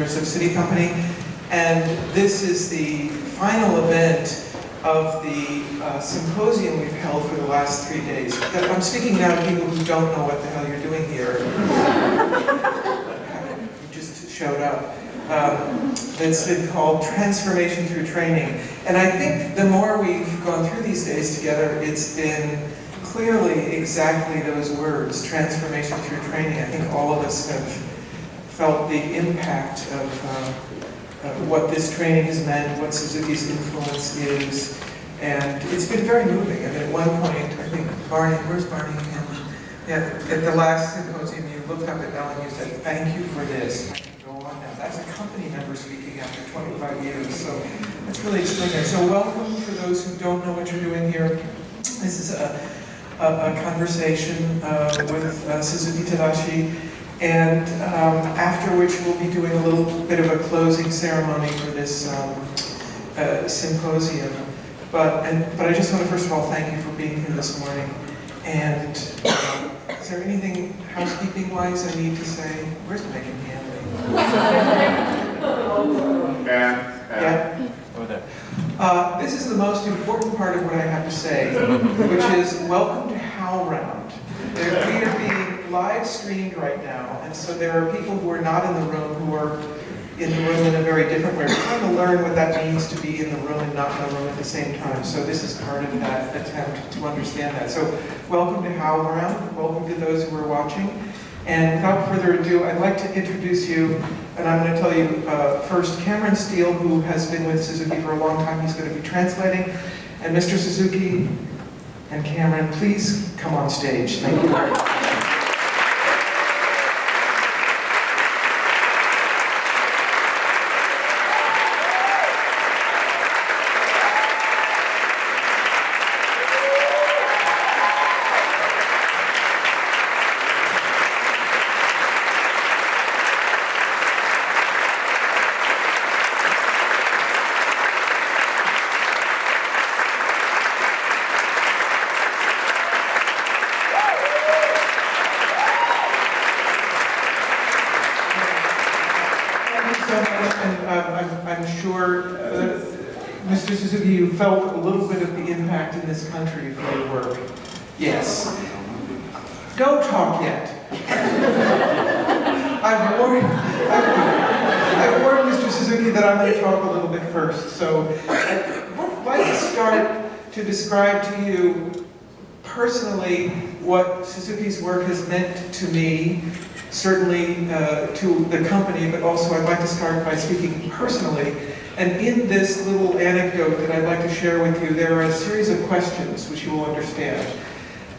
directors of SITI Company, and this is the final event of the uh, symposium we've held for the last three days. I'm speaking now to people who don't know what the hell you're doing here. You just showed up. Um, it's been called Transformation Through Training. And I think the more we've gone through these days together, it's been clearly exactly those words, transformation through training. I think all of us have felt the impact of uh, what this training has meant, what Suzuki's influence is, and it's been very moving. I mean, at one point, I think Barney, where's Barney? Yeah, at the last symposium, you looked up at Ellen, and you said, thank you for this. Go on now. That's a company member speaking after 25 years, so that's really extraordinary. So welcome for those who don't know what you're doing here. This is a, a, a conversation uh, with uh, Suzuki Tadashi, and um, after which we'll be doing a little bit of a closing ceremony for this um, uh, symposium. But, and, but I just want to first of all thank you for being here this morning. And um, is there anything housekeeping-wise I need to say? Where's Megan Hanley? And, and Yeah? Over there. Uh, this is the most important part of what I have to say, which is welcome to HowlRound. They're- We are being live streamed right now, and so there are people who are not in the room who are in the room in a very different way. We're trying to learn what that means to be in the room and not in the room at the same time. So this is part of that attempt to understand that. So welcome to HowlRound. Welcome to those who are watching. And without further ado, I'd like to introduce you, and I'm going to tell you uh, first Cameron Steele, who has been with Suzuki for a long time. He's going to be translating. And Mr. Suzuki and Cameron, please come on stage. Thank you very much. Thank you so much, and um, I'm, I'm sure, uh, Mr. Suzuki, you felt a little bit of the impact in this country of your work. Yes. Don't talk yet. I've warned, I've, I've warned Mr. Suzuki that I'm going to talk a little bit first, so I'd like to start to describe to you personally what Suzuki's work has meant to me, certainly uh, to the company, but also I'd like to start by speaking personally. And in this little anecdote that I'd like to share with you, there are a series of questions which you will understand.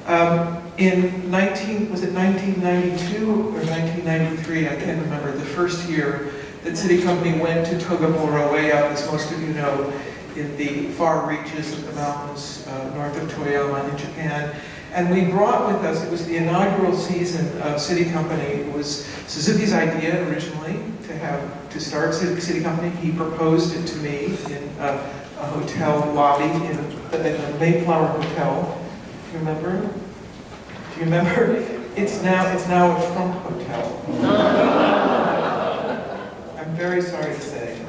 Um, in 19, was it 1992 or 1993, I can't remember, the first year that SITI Company went to Togamura, way out, as most of you know, in the far reaches of the mountains uh, north of Toyama in Japan. And we brought with us, it was the inaugural season of SITI Company. It was Suzuki's idea originally to have, to start SITI, Company. He proposed it to me in a, a hotel lobby in, in the Mayflower Hotel. Do you remember? Do you remember? It's now, it's now a Trump Hotel. I'm very sorry to say.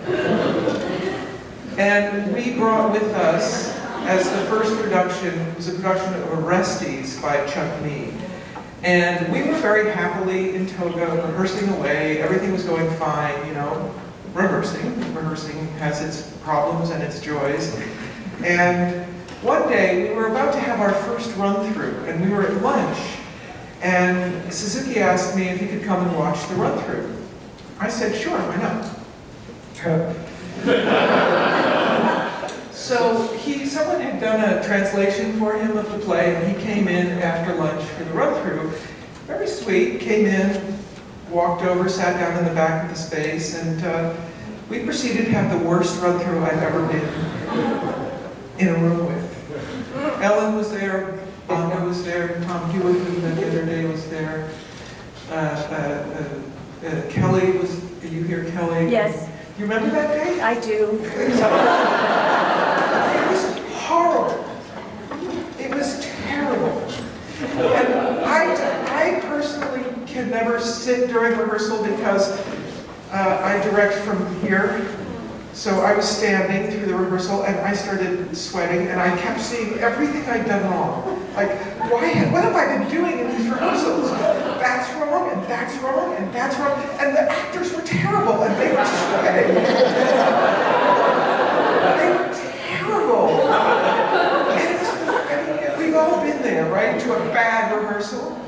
And we brought with us, as the first production, it was a production of Orestes by Chuck Mee. And we were very happily in Toga, rehearsing away, everything was going fine, you know, rehearsing. Rehearsing has its problems and its joys. And one day, we were about to have our first run-through, and we were at lunch, and Suzuki asked me if he could come and watch the run-through. I said, sure, why not? So he, someone had done a translation for him of the play, and he came in after lunch for the run-through. Very sweet, came in, walked over, sat down in the back of the space, and uh, we proceeded to have the worst run-through I've ever been in a room with. Ellen was there, Bonda was there, Tom Hewitt, who met the other day, was there. Uh, uh, uh, uh, Kelly was, you hear Kelly? Yes, You remember that day? I do. It was. Terrible. And I, I personally can never sit during rehearsal because uh, I direct from here. So I was standing through the rehearsal and I started sweating and I kept seeing everything I'd done wrong. Like, why, what have I been doing in these rehearsals? That's wrong and that's wrong and that's wrong. And the actors were terrible and they were sweating. They were terrible. And it's- I mean, we've all been there, right, to a bad rehearsal.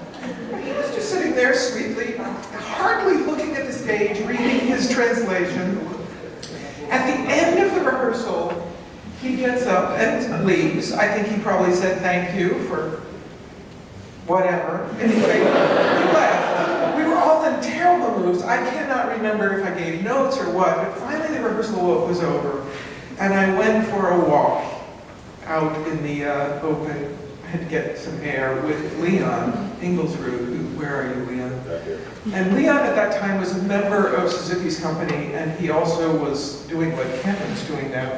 He was just sitting there sweetly, hardly looking at the stage, reading his translation. At the end of the rehearsal, he gets up and leaves. I think he probably said thank you for whatever. Anyway, he left. We were all in terrible moods. I cannot remember if I gave notes or what, but finally the rehearsal was over. And I went for a walk out in the uh, open. To get some air with Leon Ingulsrud. Who- Where are you, Leon? And Leon at that time was a member of Suzuki's company, and he also was doing what Cameron's doing now.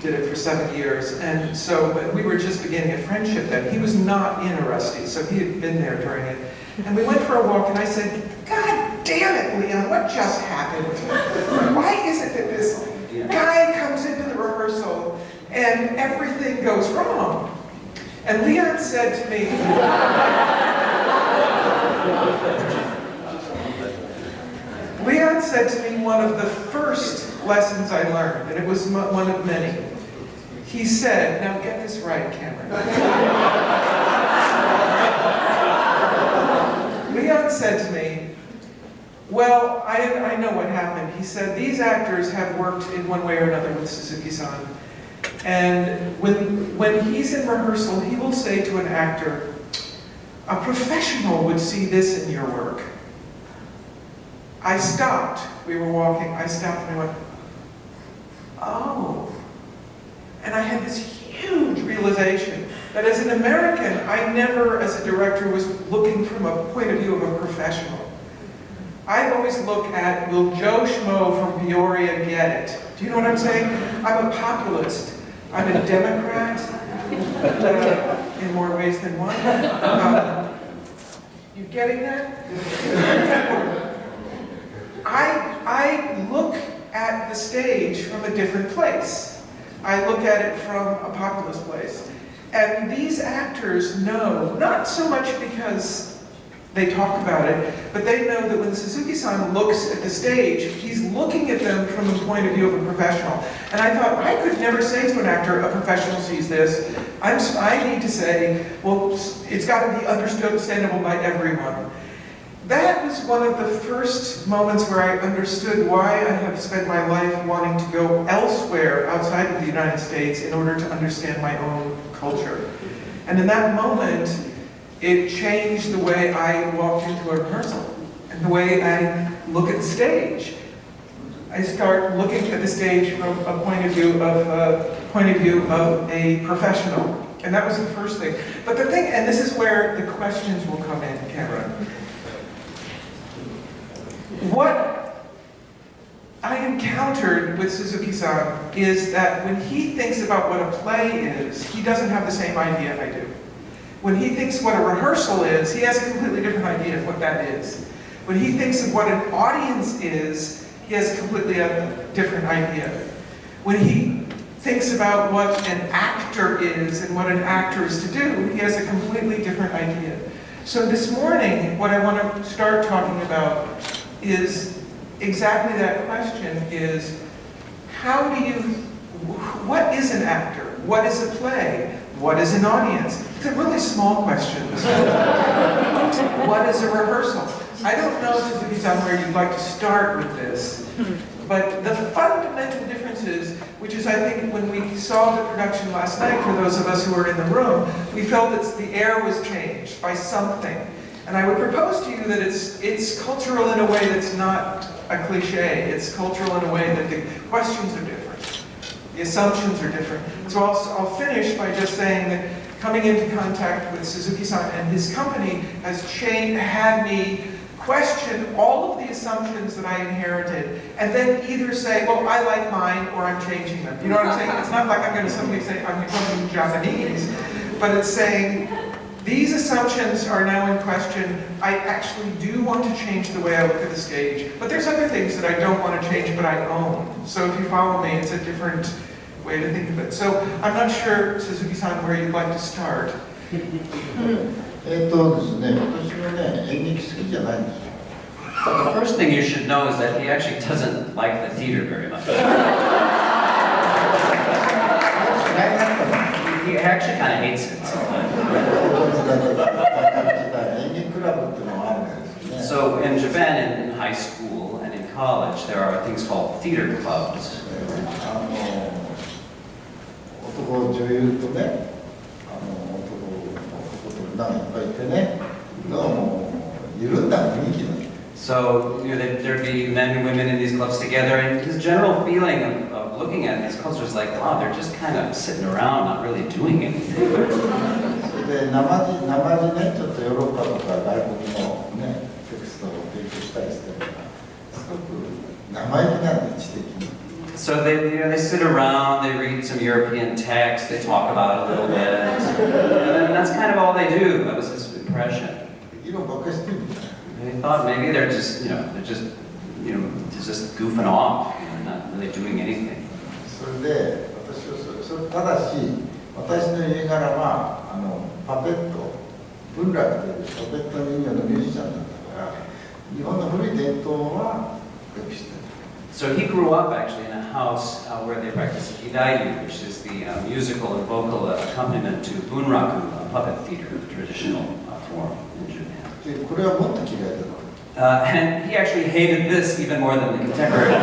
Did it for seven years, and so we were just beginning a friendship then. He was not in Orestes, so he had been there during it. And we went for a walk, and I said, God damn it, Leon, what just happened? Why is it that this guy comes into the rehearsal and everything goes wrong? And Leon said to me, Leon said to me one of the first lessons I learned, and it was one of many. He said, now get this right, Cameron. Leon said to me, well, I, I know what happened. He said, these actors have worked in one way or another with Suzuki-san. And when, when he's in rehearsal, he will say to an actor, a professional would see this in your work. I stopped. We were walking. I stopped and I went, oh. And I had this huge realization that as an American, I never, as a director, was looking from a point of view of a professional. I always look at, will Joe Schmo from Peoria get it? Do you know what I'm saying? I'm a populist. I'm a Democrat, uh, in more ways than one. Um, you getting that? I, I look at the stage from a different place. I look at it from a populist place. And these actors know, not so much because they talk about it, but they know that when Suzuki-san looks at the stage, he's looking at them from the point of view of a professional. And I thought, I could never say to an actor, a professional sees this. I'm, I need to say, well, it's got to be understood, understandable by everyone. That was one of the first moments where I understood why I have spent my life wanting to go elsewhere outside of the United States in order to understand my own culture. And in that moment, it changed the way I walked into a rehearsal and the way I look at the stage. I start looking at the stage from a point of view of a point of view of a professional. And that was the first thing. But the thing, and this is where the questions will come in, Cameron. What I encountered with Suzuki-san is that when he thinks about what a play is, he doesn't have the same idea I do. When he thinks what a rehearsal is, he has a completely different idea of what that is. When he thinks of what an audience is, he has a completely different idea. When he thinks about what an actor is and what an actor is to do, he has a completely different idea. So this morning, what I want to start talking about is exactly that question is, how do you, what is an actor? What is a play? What is an audience? It's a really small question. what is a rehearsal? I don't know, Suzuki-san, where you'd like to start with this, but the fundamental differences, which is I think when we saw the production last night, for those of us who were in the room, we felt that the air was changed by something. And I would propose to you that it's, it's cultural in a way that's not a cliche. It's cultural in a way that the questions are different. The assumptions are different. So I'll, I'll finish by just saying that coming into contact with Suzuki-san and his company has changed, had me question all of the assumptions that I inherited, and then either say, well, I like mine, or I'm changing them. You know what I'm saying? It's not like I'm going to suddenly say, I'm becoming Japanese, but it's saying, These assumptions are now in question. I actually do want to change the way I look at the stage, but there's other things that I don't want to change, but I own. So if you follow me, it's a different way to think of it. So I'm not sure, Suzuki-san, where you'd like to start. えっとですね、私はね、演劇好きじゃないんですよ。 So the first thing you should know is that he actually doesn't like the theater very much. 嫌いだったの He actually kind of hates it sometimes. 演劇クラブっていうのがあるんですよね。 So in Japan, in, in high school and in college, there are things called theater clubs. あの 男女優とね、あの男男と女がいっぱいいてね、どうも緩んだ雰囲気なんですよ So you know, there- there'd be men and women in these clubs together, and his general feeling of, of looking at these clubs was like, wow, they're just kind of sitting around, not really doing anything. それで生地生地ね、ちょっとヨーロッパとか外国のね、テクストを提供したりしてるから、すごく生意気なんで、知的に。 So they, you know, they sit around, they read some European text, they talk about it a little bit, and that's kind of all they do. That was his impression. 議論ばっかりしてるんですよ And he thought maybe they're just, you know, they're just, you know, they're just goofing off, you know, not really doing anything. それで私はそれそれただし私の家柄はあのパペット文楽というパペット人形のミュージシャンだったから日本の古い伝統はよく知ってる so he grew up actually in a house uh, where they practice gidayu, which is the uh, musical and vocal accompaniment to bunraku, a puppet theater, the traditional uh, form in Japan. and he actually hated this even more than the contemporary.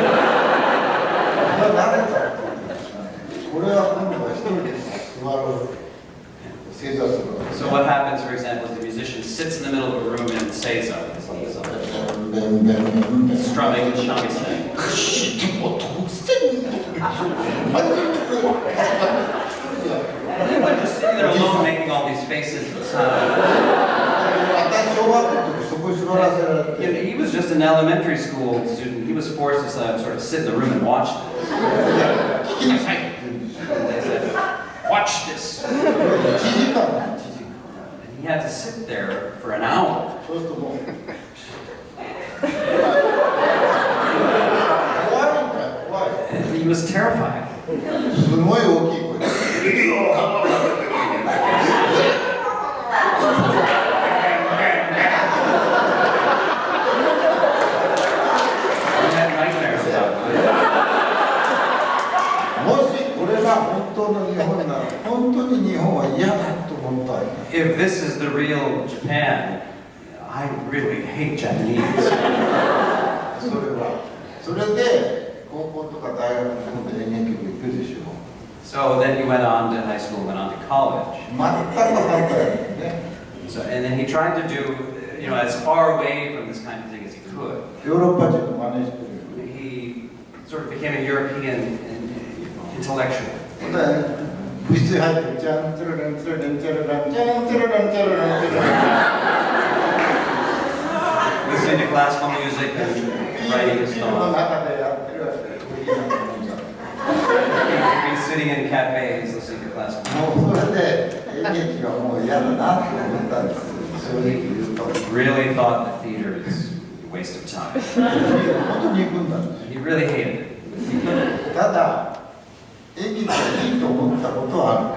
so what happens, for example, is the musician sits in the middle of a room and says, Strumming the shamisen. Everyone just sitting there alone making all these faces and he was just an elementary school student. He was forced to sort of sit in the room and watch this. they said, watch this. And he had to sit there for an hour. He was terrified. すごい大きい声で He had nightmares about it. もしこれが本当の日本なら本当に日本は嫌だと思った If this is the real Japan, I really hate Japanese. それはそれで高校とか大学の今度演劇部行くでしょ So then he went on to high school, went on to college. 全く反対だよね So, and then he tried to do, you know, as far away from this kind of thing as he could. ヨーロッパ人の真似してる He sort of became a European intellectual. ほんで部室に入ってじゃんチャラランチャラランチャラランチャランチャラランチャラ ランチャララン listening to classical music and writing his の thoughts. 中でやってるわけいいなと思うんだ He'd be sitting in cafes listening to classical もうそれで演劇はもう嫌だなって思ったんです正直言うと music. Really thought that theater is a waste of time. 本当に憎んだんです He really hated it. ただ演劇がいいと思ったことは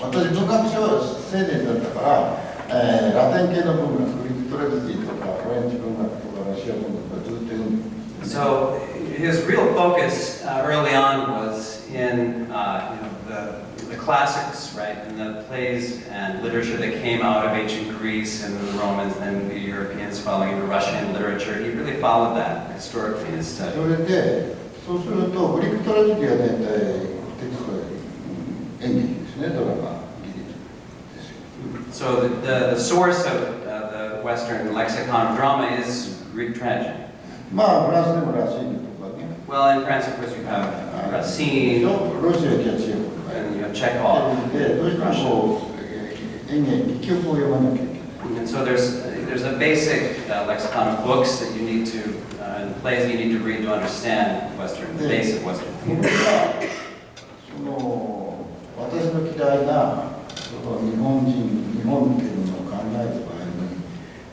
あるんですよ私文学賞青年だったから、えーラテン系の文学グリークトレジディとか フレンチ文学とかロシア文学とかずっと読んで So his real focus uh, early on was in uh, you know, the, the classics, right, and the plays and literature that came out of ancient Greece and the Romans and the Europeans following the Russian literature. He really followed that historically in his そ study. れでそうするとグリークトレジディは大体テキストは演劇ですねドラマ劇ですよ So the, the, the source of uh, the Western lexicon of drama is Greek tragedy. Well, in France, of course, you have Racine, and you have Chekhov. And so there's there's a basic uh, lexicon of books that you need to uh, plays that you need to read to understand Western the base of Western theater.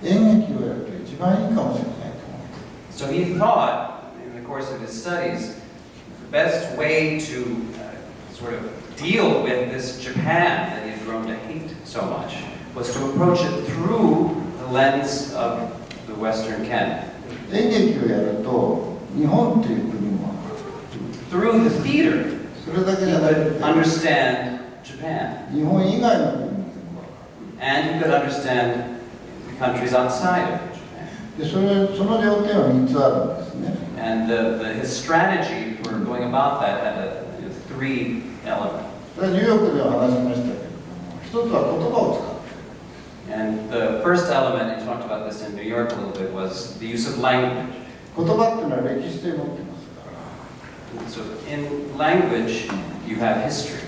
演劇をやると一番いいかもしれないと思います So he thought, in the course of his studies, the best way to uh, sort of deal with this Japan that he had grown to hate so much was to approach it through the lens of the Western canon, 演劇をやると日本っていう国も through the theater. それだけ He じゃなく could て understand Japan, 日本以外の国も全部わか and he could understand the countries outside of Japan. るでそれその要点は3つあるんですね And the, the, his strategy for going about that had a, you know, three elements. それはニューヨークでは話しましたけれども一つは言葉を使う And the first element, and he talked about this in New York a little bit, was the use of language. 言葉っていうのは歴史性持ってますから So in language, you have history.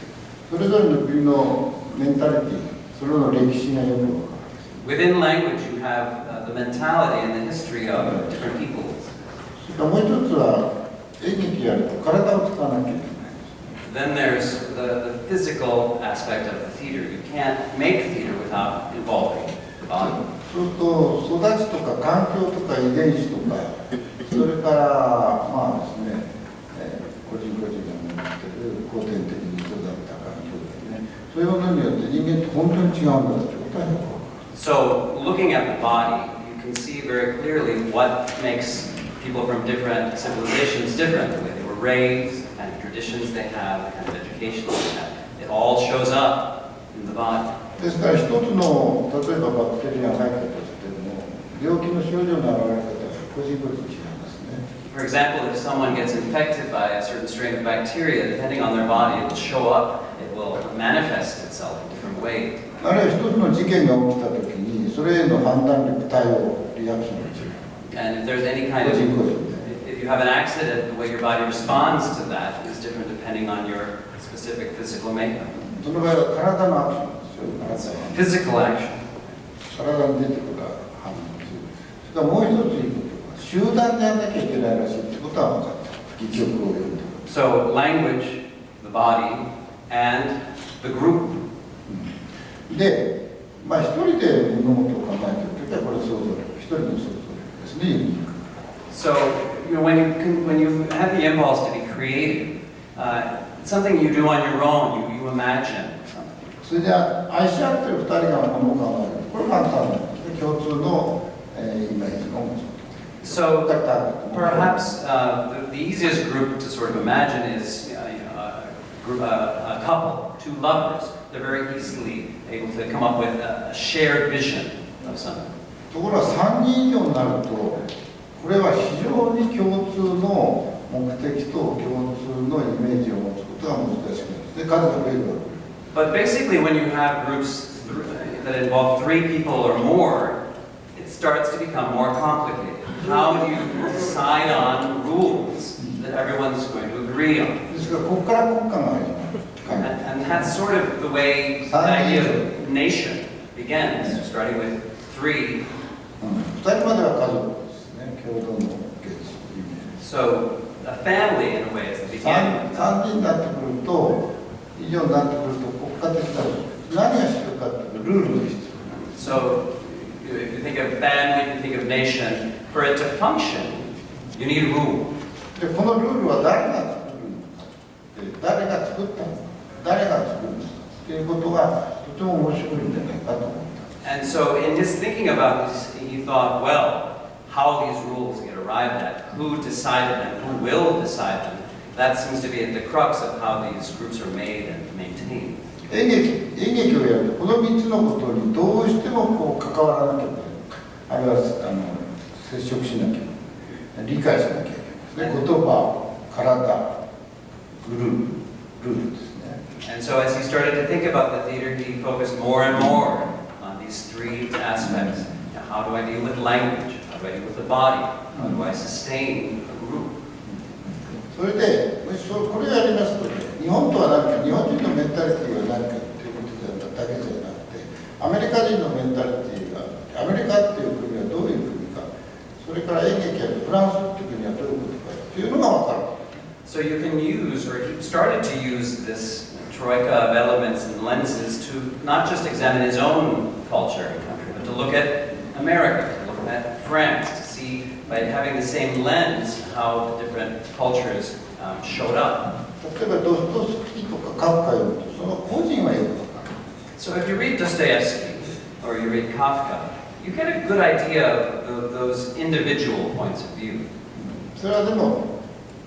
それぞれの国のメンタリティそれの歴史がよくわかる Within language, you have uh, the mentality and the history of different people. もう一つは演劇やると体を使わなきゃいけない Then there's the, the physical aspect of the theater. You can't make theater without involving the body. そうすると育ちとか環境とか遺伝子とかそれからまあですね、えー個人個人が持ってる後天的に育った環境ですねそういうものによって人間って本当に違うんだってことはよく So looking at the body, you can see very clearly what makes people from different civilizations different, the way they were raised, the kind of traditions they have, the kind of education they have. It all shows up in the body. ですから一つの例えばバクテリアが入ったとしても病気の症状の現れ方が個人個人違いますね For example, if someone gets infected by a certain strain of bacteria, depending on their body, it will show up, it will manifest itself in different ways. あるいは一つの事件が起きた時にそれへの判断力対応リアクションが違う And if there's any kind 個 of If you have an accident, the way your body responds to that is different depending on your specific physical makeup. その場合は体のアクションですよ physical action. 体に出てくる反応するそれからもう一ついいことは集団でやんなきゃいけないらしいってことは分かった戯曲を読んで So language, the body, and the group. でまあ一人で物事を考えてる時はこれ想像力一人の想像力ですねユニーク So you know, when you can, when you have the impulse to be creative, uh, it's something you do on your own. You, you imagine something. それで愛し合ってる二人が物を考えるこれ簡単なんですね共通の、えーイメージのもの So だから、 perhaps uh, the, the easiest group to sort of imagine is uh, you know, a, group, a, a couple, two lovers. They're very easily able to come up with a, a shared vision of something. ところが3人以上になるとこれは非常に共通の目的と共通のイメージを持つことが難しくなるんですね数が増えるわけです But basically, when you have groups th- that involve three people or more, it starts to become more complicated. How do you decide on rules that everyone's going to agree on? ですからここから国家が始まる and, and that's sort of the way the idea of nation begins, starting with three. So a family, in a way, is the beginning. So if you think of family, if you think of nation, for it to function, you need rule. でこのルールは誰が作るのかって誰が作ったのか。誰が作るのかっていうことがとても面白いんじゃないかと思った And so in his thinking about this, he thought, well, how these rules get arrived at, who decided them, who will decide them, that seems to be at the crux of how these groups are made and maintained. 演劇演劇をやるとこの3つのことにどうしてもこう関わらなきゃいけないあるいはあの接触しなきゃいけない理解しなきゃいけないですね言葉体ルールルールですね And so as he started to think about the theater, he focused more and more on these three aspects. Now, how do I deal with language? How do I deal with the body? How do I sustain a group? それでもしそうこれをやりますとね日本とは何か日本人のメンタリティーは何かっていうことだけじゃなくてアメリカ人のメンタリティーがアメリカっていう国はどういう国かそれから演劇やフランスっていう国はどういうことかっていうのが分かる So you can use, or he started to use this troika of elements and lenses to not just examine his own culture and country, but to look at America, to look at France, to see by having the same lens how the different cultures um, showed up. 例えばドストスキーとかカフカ読むとその個人はよくわかる So if you read Dostoevsky or you read Kafka, you get a good idea of tho- those individual points of view. それはでも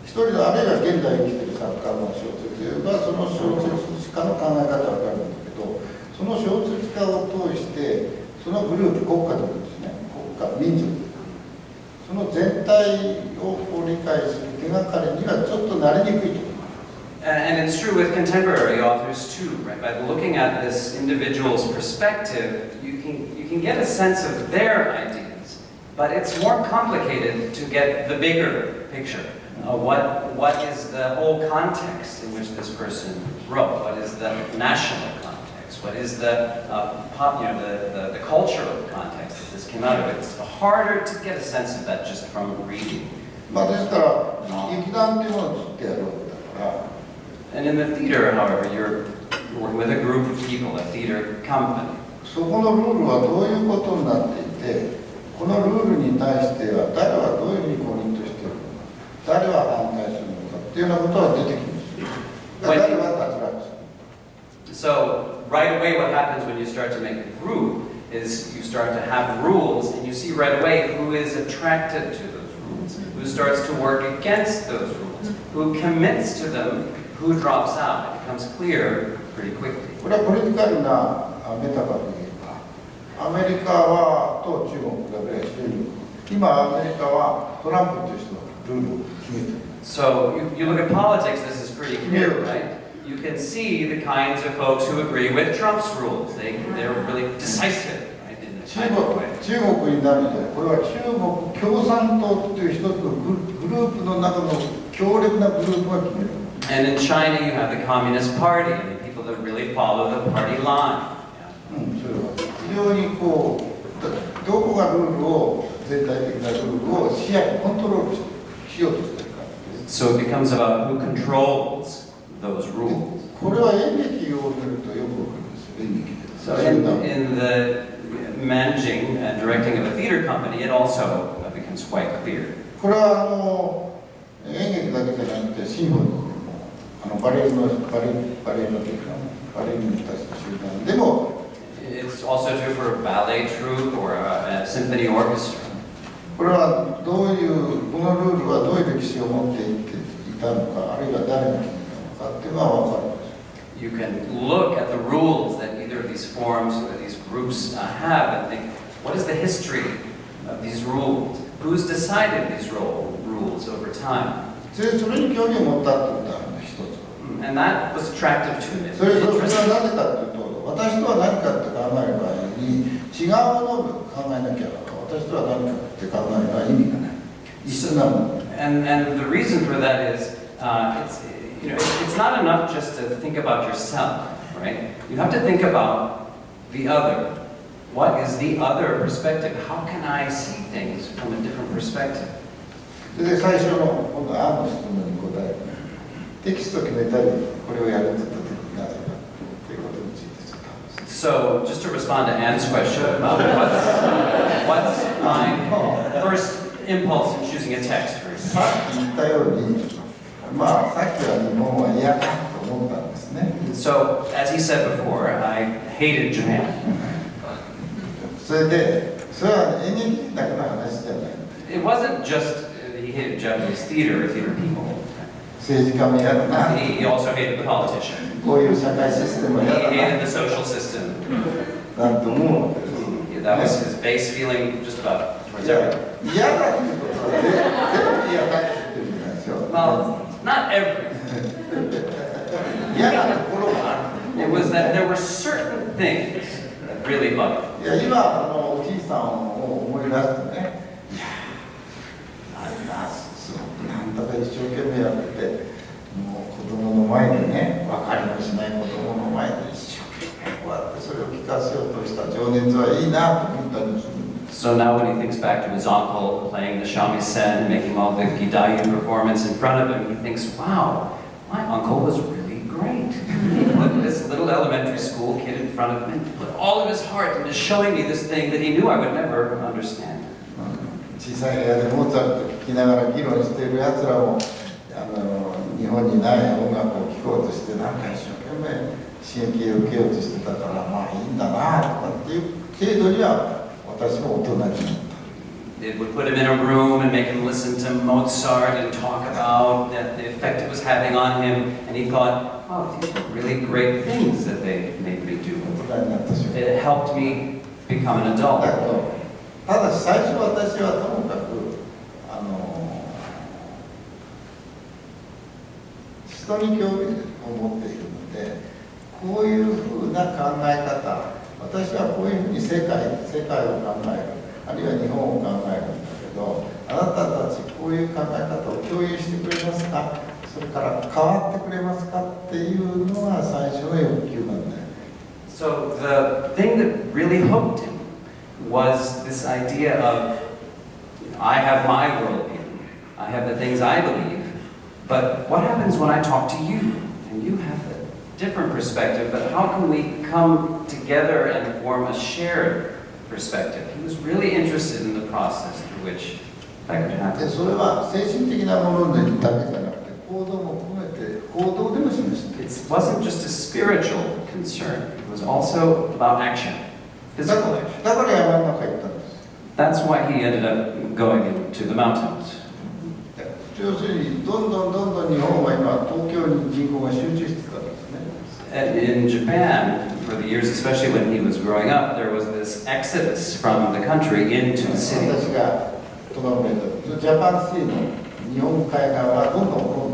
一人のあるいは現代生きてる 作家の小説はその小説家の考え方は分かるんだけどその小説家を通してそのグループ国家とかですね国家民族その全体をこう理解する手がかりにはちょっとなりにくいと思います And, and it's true with contemporary authors too, right? By looking at this individual's perspective, you can, you can get a sense of their ideas. But it's more complicated to get the bigger picture. Uh, what, what is the whole context in which this person wrote? What is the national context? What is the, uh, pop, you know, the, the, the cultural context that this came out of? It's harder to get a sense of that just from reading. まあですから劇団っていうものをずっとやるわけだから And in the theater, however, you're working with a group of people, a theater company. そこのルールはどういうことになっていてこのルールに対しては誰はどういうふうにコミットしているのか 誰は反対するのかっていうようなことは出てきますよだから誰は脱落する So right away what happens when you start to make a group is you start to have rules and you see right away who is attracted to those rules, who starts to work against those rules, who commits to them, who drops out. It becomes clear pretty quickly. これはポリティカルなあメタファーで言えばアメリカはと中国がベースで今アメリカはトランプという人 がルールを決めてる So you, you look at politics, this is pretty clear, right? You can see the kinds of folks who agree with Trump's rules. They, they're really decisive, right, in the 中 kind 国 of way. 中国になるとこれは中国共産党っていう一つのググループの中の強力なグループが決める And in China, you have the Communist Party, and the people that really follow the party line. うん、それは非常にこうどどこがルールを全体的なルールを視野にコントロールししようとしてるか So it becomes about who controls those rules. これは演劇を見るとよくわかるんですよ演劇で So そういう in, の in the managing and directing of a theater company, it also becomes quite clear. これはあの演劇だけじゃなくてシンフォニーでもあのバレエのバレエバレエのというかバレエの人たちの集団でも It's also true for a ballet troupe or a, a symphony orchestra. これはどういうこのルールはどういう歴史を持っていっていたのかあるいは誰が決めたのかっていうのは分かる You can look at the rules that either of these forms or these groups uh, have and think, what is the history of these rules? Who's decided these rules over time? でそれに興味を持ったってことがあるんです一つ And that was attractive to me. それそれ.はなぜかというと私とは何かって考える場合に違うものを考えなきゃ 私とは何かって考えるのは意味がない一緒なもの And, and the reason for that is, uh, it's, you know, it's, it's not enough just to think about yourself, right? You have to think about the other. What is the other perspective? How can I see things from a different perspective? それで最初の今度案の質問に答えるテキストを決めたりこれをやるって So, just to respond to Anne's question about what's, what's my first impulse in choosing a text for さっき言ったようにまあさっきは日本は嫌だと思ったんですね So, as he said before, I hated Japan. それでそれは演劇だけの話じゃない It wasn't just uh, he hated Japanese theater or theater people. He also hated the politician. He hated the social system. Dumu. Yeah, that was his base feeling just about towards everything. Yeah. well, not everything. it was that there were certain things that really bugged him. Yeah, や今あのおじいさんを思い出してねいやあれなすごくなんだか一生懸命やっててもう子供の前でね分かりもしない子供の前で一生懸命こうやってそれを聞かせようとした情熱はいいなと思ったりもするんです So now when he thinks back to his uncle playing the shamisen, making all the Gidayu performance in front of him, he thinks, wow, my uncle was really great. Look little elementary school kid in front of me, put all of his heart into showing me this thing that he knew I would never understand. 小さい部屋でモーツァルト聴きながら議論しているやつらもあの日本にない音楽を聴こうとしてなんか一生懸命刺激を受けようとしてたからまあいいんだなとかっていう程度には私も大人になった It would put him in a room and make him listen to Mozart and talk about the the effect it was having on him. And he thought, oh, these are really great things that they made me do. 大人になった瞬間 It helped me become an だけ adult. ただし最初私はともかくあの人に興味を持っているのでこういうふうな考え方私はこういうふうに世界世界を考えるあるいは日本を考えるんだけどあなたたちこういう考え方を共有してくれますかそれから変わってくれますかっていうのが最初の欲求なんだよ So the thing that really hooked was this idea of you know, I have my worldview, I have the things I believe, but what happens when I talk to you and you have a different perspective, but how can we come together and form a shared perspective? He was really interested in the process through which that could で happen. それは精神的なものだけじゃなくて行動も含めて行動でも示している It wasn't just a spiritual concern, it was also about action, だ physical から action. だから山の中行ったんです That's why he ended up going into the mountains. 要するにどんどんどんどん日本は今東京に人口が集中してたんですね And in Japan, for the years, especially when he was growing up, there was this exodus from the country into the 私 city. がトラブルでジャパンシーの日本海側はどんどんどんどん Uh,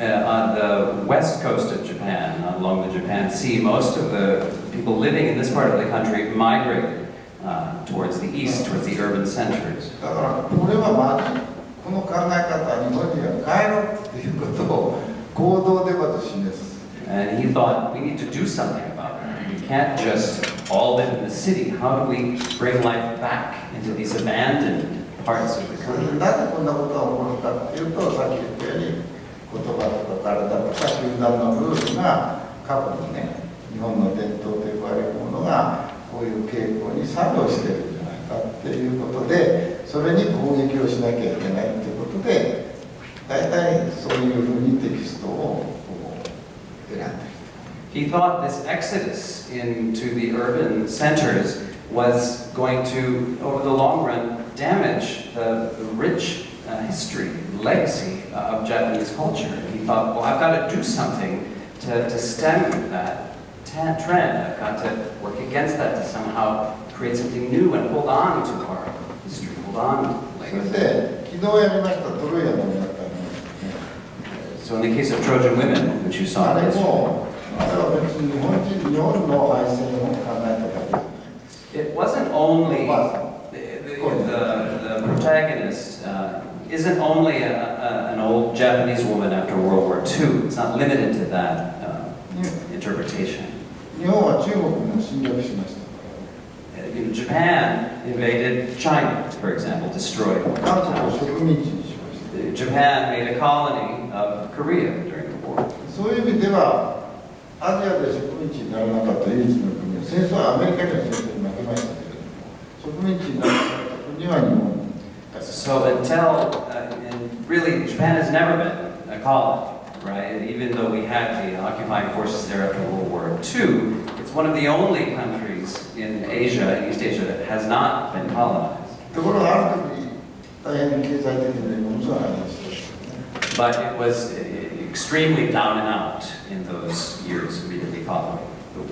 on the west coast of Japan, along the Japan Sea, most of the people living in this part of the country migrated uh, towards the east, towards the urban centers. だからこれはまずこの考え方日本には変えろっていうことを行動でまず示す And he thought, we need to do something about it. We can't just all live in the city. How do we bring life back into these abandoned parts of the それ country? でなぜこんなことが起こるかっていうとさっき言ったように 言葉とか体とか集団のルールが過去にね日本の伝統と呼ばれるものがこういう傾向に作用してるんじゃないかっていうことでそれに攻撃をしなきゃいけないっていうことで大体そういうふうにテキストを選んでる。He thought this exodus into the urban centers was going to, over the long run, damage the, the rich uh, history, legacy uh, of Japanese culture. And he thought, well, I've got to do something to, to stem that trend. I've got to work against that to somehow create something new and hold on to our history, hold on to legacy. So in the case of Trojan women, which you saw this. It wasn't only the, the, the, the protagonist isn't only a, a, an old Japanese woman after World War II. It's not limited to that uh, interpretation. 日本は中国も侵略しました Uh, you know, Japan invaded China, for example, destroyed 韓国を towns. 植民地にしまし Uh, Japan made a colony of Korea during the war. たそういう意味ではアジアで植民地にならなかった唯一の国は戦争はアメリカには戦争に負けましたけれども植民地にならなかった国は日本だけ so until, uh, and really, Japan has never been a colony, right? Even though we had the occupying forces there after World War II, it's one of the only countries in Asia, in East Asia, that has not been colonized. But it was extremely down and out in those years immediately following the war.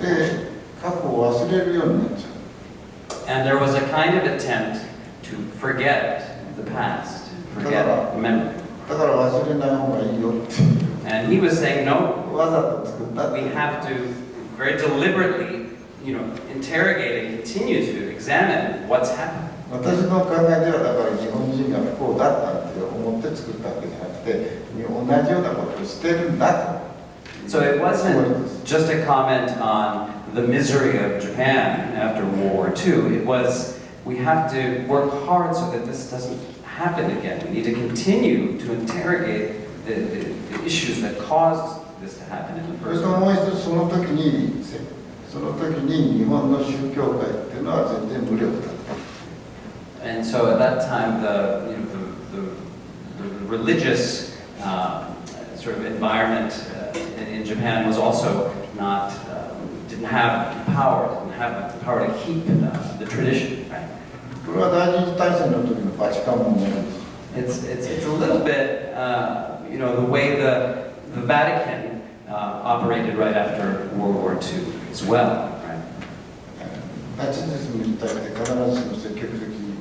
And there was a kind of attempt to forget the past, forget memory. だから忘れない方がいいよって And he was saying, no, わざと作ったって we have to very deliberately, you know, interrogate and continue to examine what's happened. 私の考えではだから日本人が不幸だったって思って作ったわけじゃなくて同じようなことをしてるんだと So it wasn't just a comment on the misery of Japan after World War II. It was, we have to work hard so that this doesn't happen again. We need to continue to interrogate the, the, the issues that caused this to happen in the それ first と place. もう一つその時にその時に日本の宗教界っていうのは全然無力だった And so at that time, the, you know, the, the, the religious uh, sort of environment uh, in, in Japan was also not, um, didn't have power, didn't have the power to keep uh, the tradition, right? これは第二次大戦の時のバチカンも同じです It's, it's, it's a little bit, uh, you know, the way the, the Vatican uh, operated right after World War II as well, right? ナチズムに対して必ずしも積極的に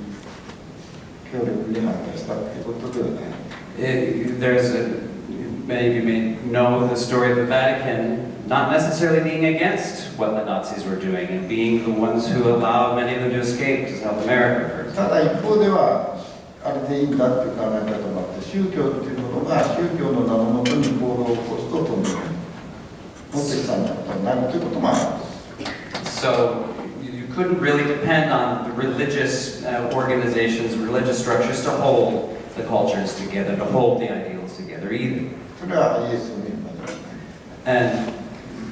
協力に反対したっていうことではない It, there's a, many of you may know the story of the Vatican not necessarily being against what the Nazis were doing and being the ones who allowed many of them to escape to South America, for example. ただ一方ではあれでいいんだっていう考え方もあって宗教っていうものが宗教の名のもとに行動を起こすとともに持ってきたんだことになるということもあるんです So you couldn't really depend on the religious uh, organizations, religious structures to hold the cultures together, to hold the ideals together either. それはイエスの言うまで And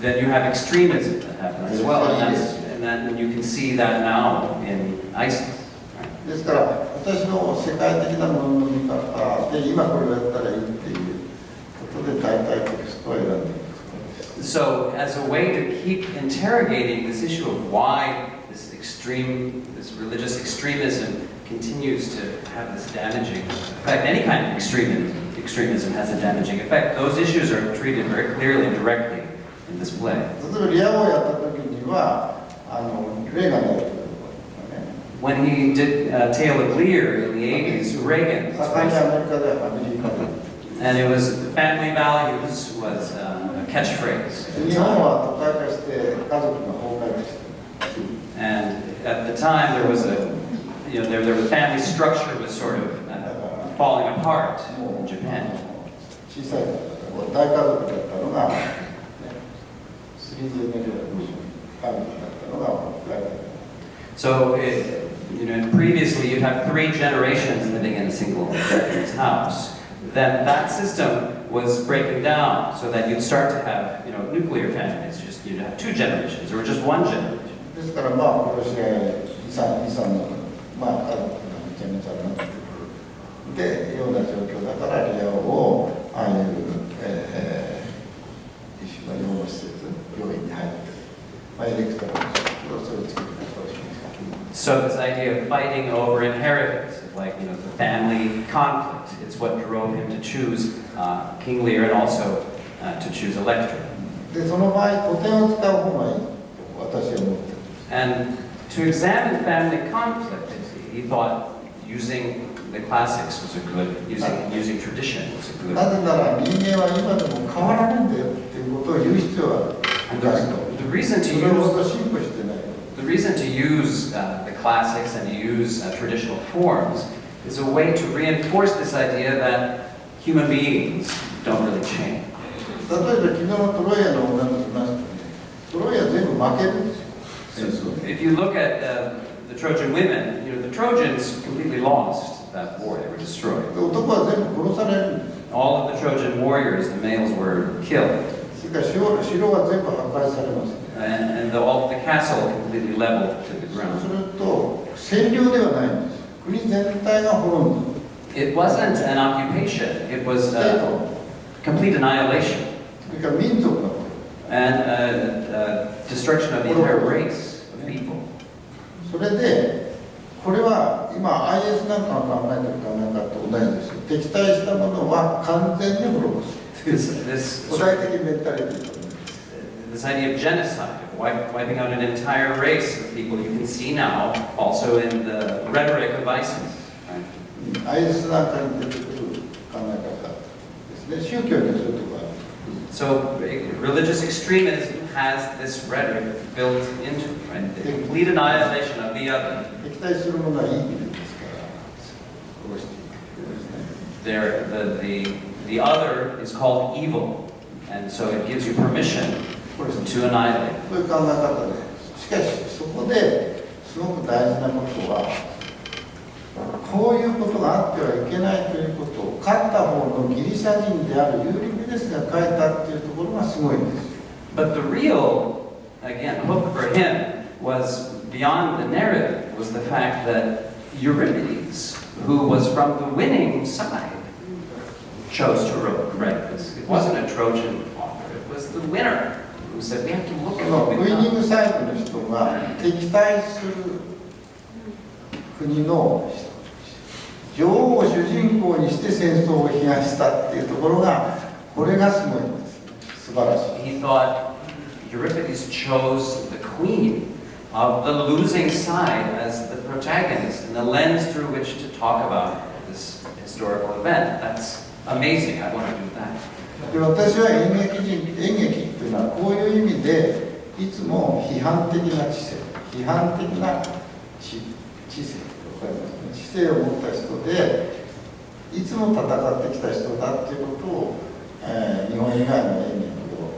then you have extremism that happens as well, and that's, and then you can see that now in ISIS. right? ですから私の世界的なものの見方で今これをやったらいいっていうことで大体テキストを選んでいる So, as a way to keep interrogating this issue of why this extreme, this religious extremism continues to have this damaging effect, any kind of extremism, extremism has a damaging effect. Those issues are treated very clearly and directly in this play. 例えばリア王をやった時にはあのレーガン大統領がね When he did uh, Tale of Lear in the 80s, Reagan, 盛んにアメリカでアメリカで and it was family values was um, a catchphrase. 日本は都会化して家族が崩壊して And at the time, there was a, you know, there, there was family structure was sort of uh, falling apart も in う Japan. 小さい頃から大家族だったのが、 So, it, you know, previously you'd have three generations living in a single house. Then that system was breaking down so that you'd start to have, you know, nuclear families. Just you'd have two generations or just one generation. ですからまあ殺し合い遺産遺産のまあ家族がめちゃめちゃになってくるでような状況だからリア王をああいう、えー、一種の養護施設 so this idea of fighting over inheritance, like you know, the family conflict, it's what drove him to choose uh, King Lear and also uh, to choose Electra. And to examine family conflict, he thought using the classics was a good, using, using tradition was a good. なぜなら人間は今でも変わらないんだよっていうことを言う必要は And ない the, と the reason そ to れほ use ど進歩してない the reason to use uh, the classics and to use uh, traditional forms is a way to reinforce this idea that human beings don't really change. 例えば昨日のトロイアの女の見ましたねトロイア全部負けるんですよ So 戦争で if you look at uh, the Trojan women, you know, the Trojans completely lost that war. They were destroyed. で男は全部殺されるんです All of the Trojan warriors, the males were killed. それから城城は全部破壊されますね And, and the, all the castle completely leveled to the そうす ground. ると占領ではないんです国全体が滅んで It wasn't an occupation. It る was ステー uh, ト complete annihilation and uh, uh, destruction of the entire race of people. それでこれは今 IS なんかの考えてる考え方と同じですよ敵対したものは完全に滅ぼす this, this, this idea of genocide, of wiping out an entire race of people, you can see now also in the rhetoric of ISIS. Right? So eh, religious extremism has this rhetoric built into it, right? The complete annihilation of the other. There, the, the the other is called evil, and so it gives you permission これですね to annihilate. そういう考え方でしかしそこですごく大事なことは こういうことがあってはいけないということを勝った方のギリシャ人であるユーリピデスが書いたっていうところがすごいんですよ But the real, again, hook for him was beyond the narrative, was the fact that Euripides, who was from the winning side, chose to wrote- write this. It wasn't a Trojan author, it was the winner who said, we have to look そ at の what ウ we've イニン done. グサイドの人が敵対する国の女王を主人公にして戦争を批判したっていうところがこれがすごいんです素晴らしい He thought Euripides chose the queen of the losing side as the protagonist and the lens through which to talk about this historical event. That's amazing. I want to do that. で私は演劇人演劇っていうのはこういう意味でいつも批判的な知性批判的な知知性わかりますね知性を持った人でいつも戦ってきた人だっていうことを、えー日本以外の演劇を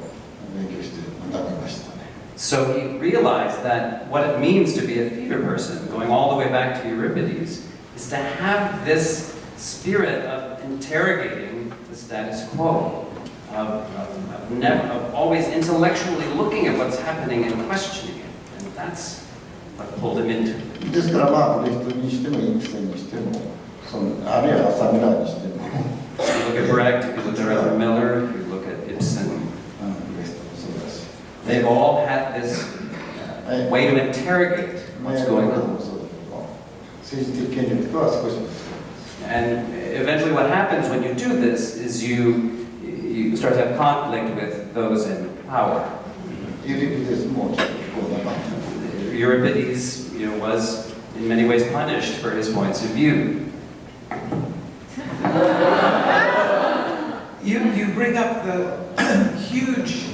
勉強して学びましたね So he realized that what it means to be a theater person, going all the way back to Euripides, is to have this spirit of interrogating the status quo, of, of, of, never, of always intellectually looking at what's happening and questioning it. And that's what pulled him into it. ですからまあブレヒトにしてもインプセンにしてもそのあるいは浅村にしても、 If you look at Brecht, if you look at Arthur Miller, if you look at Ibsen, うん、ブレヒトもそうだし they've all had this uh, way to interrogate メ what's ール going とか on. もそうだけど政治的権力とは少し And eventually what happens when you do this is you, you start to have conflict with those in power. Euripides more. Euripides you know, was in many ways punished for his points of view. you, you bring up the huge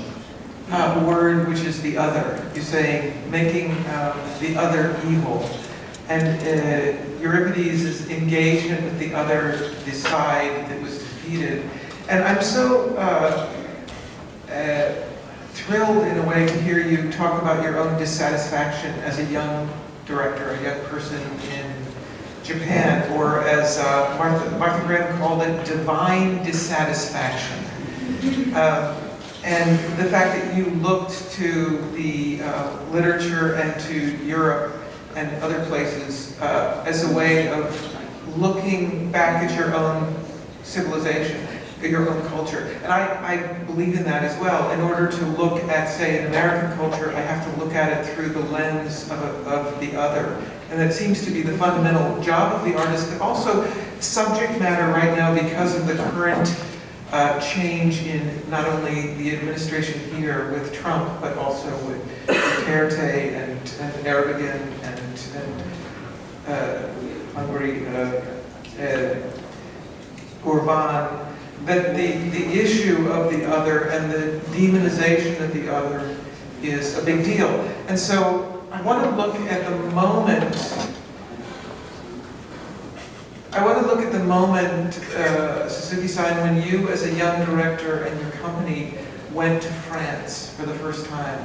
uh, word which is the other. You say making uh, the other evil. And uh, Euripides' engagement with the other, the side that was defeated. And I'm so uh, uh, thrilled in a way to hear you talk about your own dissatisfaction as a young director, a young person in Japan, or as uh, Martha, Martha Graham called it, divine dissatisfaction. Um, and the fact that you looked to the uh, literature and to Europe and other places uh, as a way of looking back at your own civilization, at your own culture. And I, I believe in that as well. In order to look at, say, an American culture, I have to look at it through the lens of, of the other. And that seems to be the fundamental job of the artist, but also subject matter right now because of the current uh, change in not only the administration here with Trump, but also with Duterte and, and Erdogan uh, Hungary, Orban, that the, the issue of the other and the demonization of the other is a big deal. And so I want to look at the moment I want to look at the moment, uh, Suzuki-san, when you, as a young director and your company, went to France for the first time,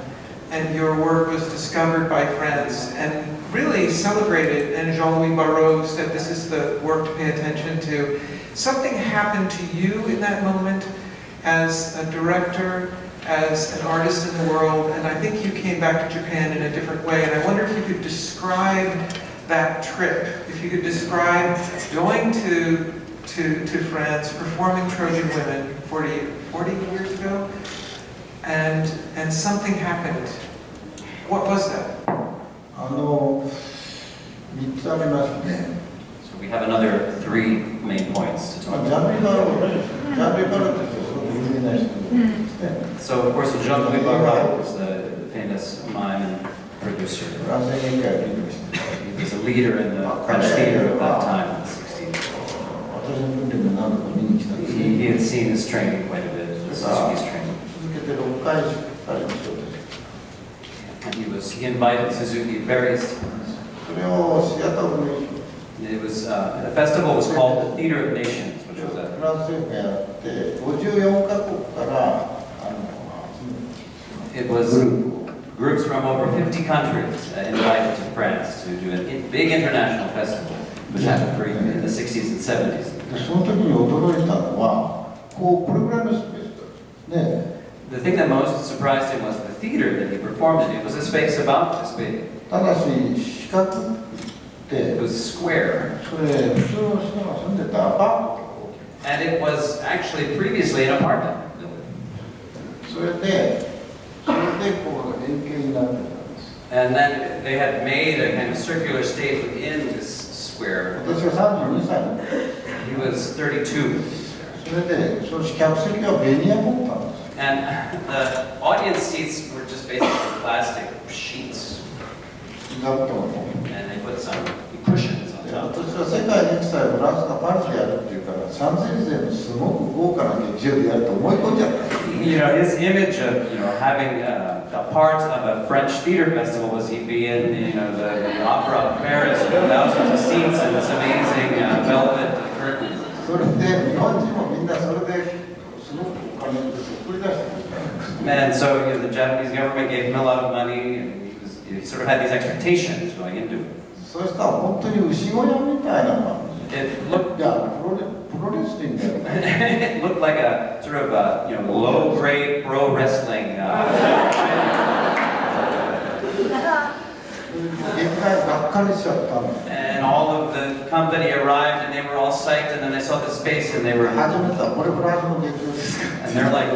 and your work was discovered by friends and really celebrated. And Jean-Louis Barrault said, "This is the work to pay attention to." Something happened to you in that moment, as a director, as an artist in the world, and I think you came back to Japan in a different way. And I wonder if you could describe that trip. If you could describe going to, to, to France, performing Trojan Women 40, 40 years ago, and, and something happened. What was that? So we have another three main points to talk about. So of course Jean-Louis Barrault was the famous mime and producer. He was a leader in the French theater of that time, the 16th. He, he had seen his training quite a bit, training. And he was, he invited Suzuki various times. It was, uh, the festival was called the Theater of Nations, which was a... It was groups from over 50 countries uh, invited to France to do a big international festival, which happened for, in the 60s and 70s the thing that most surprised him was the theater that he performed in. It was a space about this big. It was square. And it was actually previously an apartment building. And then they had made a kind of circular stage within this square. He was 32. And the audience seats were just basically plastic sheets. だったの And they put some cushions on で top. 私は世界に祭フランスがパリでやるっていうから三千世のすごく豪華な劇場でやると思い込んじゃった You know, his image of, you know, having uh, a part of a French theater festival was he'd be in, you know, the, the opera of Paris with thousands of seats and this amazing uh, velvet curtains. それで日本人もみんなそれですごくお金 を送り出してくれたんです And so, you know, the Japanese government gave him a lot of money and he, was, he sort of had these expectations going into it. そしたら本当に牛小屋みたいな感じ It looked いやプロレプロレスリングだよね it looked like a sort of a, you know, low-grade pro wrestling. Uh, And all of the company arrived and they were all psyched and then they saw the space and they were And they're like,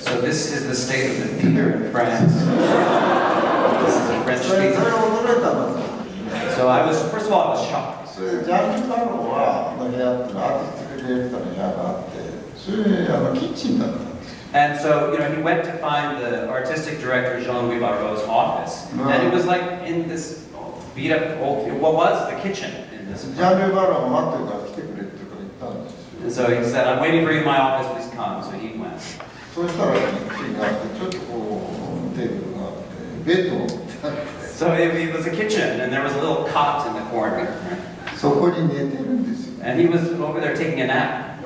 so this is the state of the theater in France. this is a French theater. So I was, first of all, I was shocked. And so, you know, he went to find the artistic director, Jean-Louis Barrault's office. And it was like in this beat up old, what was the kitchen in this ジャン apartment. ル・バローが待ってるから来てくれってから言ったんですよ And so he said, I'm waiting for you in my office, please come. So he went. そうしたらキッチンがあってちょっとこうテーブルがあってベッドも置いてあって So it, it was a kitchen and there was a little cot in the corner. そこに寝てるんですよ And he was over there taking a nap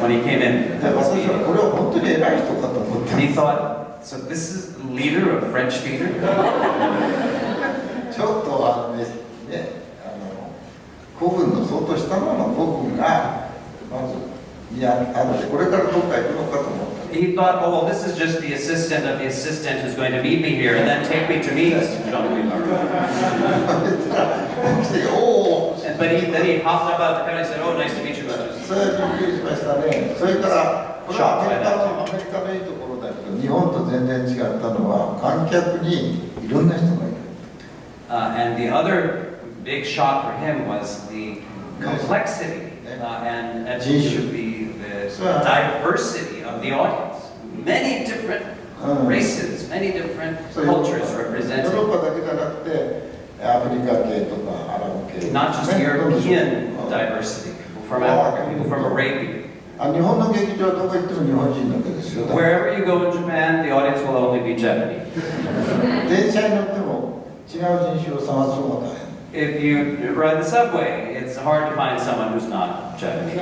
when he came in. で私はこれは本当に偉い人かと思った And he thought, so this is the leader of French theater? ちょっとあのねねあの古軍の相当下の古軍がまずいやあのこれからどっか行くのかと思った He thought, oh, well, this is just the assistant of the assistant who's going to meet me here and then take me to meet お And- But he, then he hopped up out of the couch and said, oh, nice to meet you. それはびっくりしましたねそれからこれはアメリカのアメリカのいいところだけど日本と全然違ったのは観客にいろんな人が Uh, and the other big shock for him was the complexity uh, and, and should be the ah. diversity of the audience. Many different ah. races, many different cultures represented. Not just European diversity, ah. people from Africa, people from Arabia. Wherever you go in Japan, the audience will only be Japanese. If you ride the subway, it's hard to find someone who's not Japanese.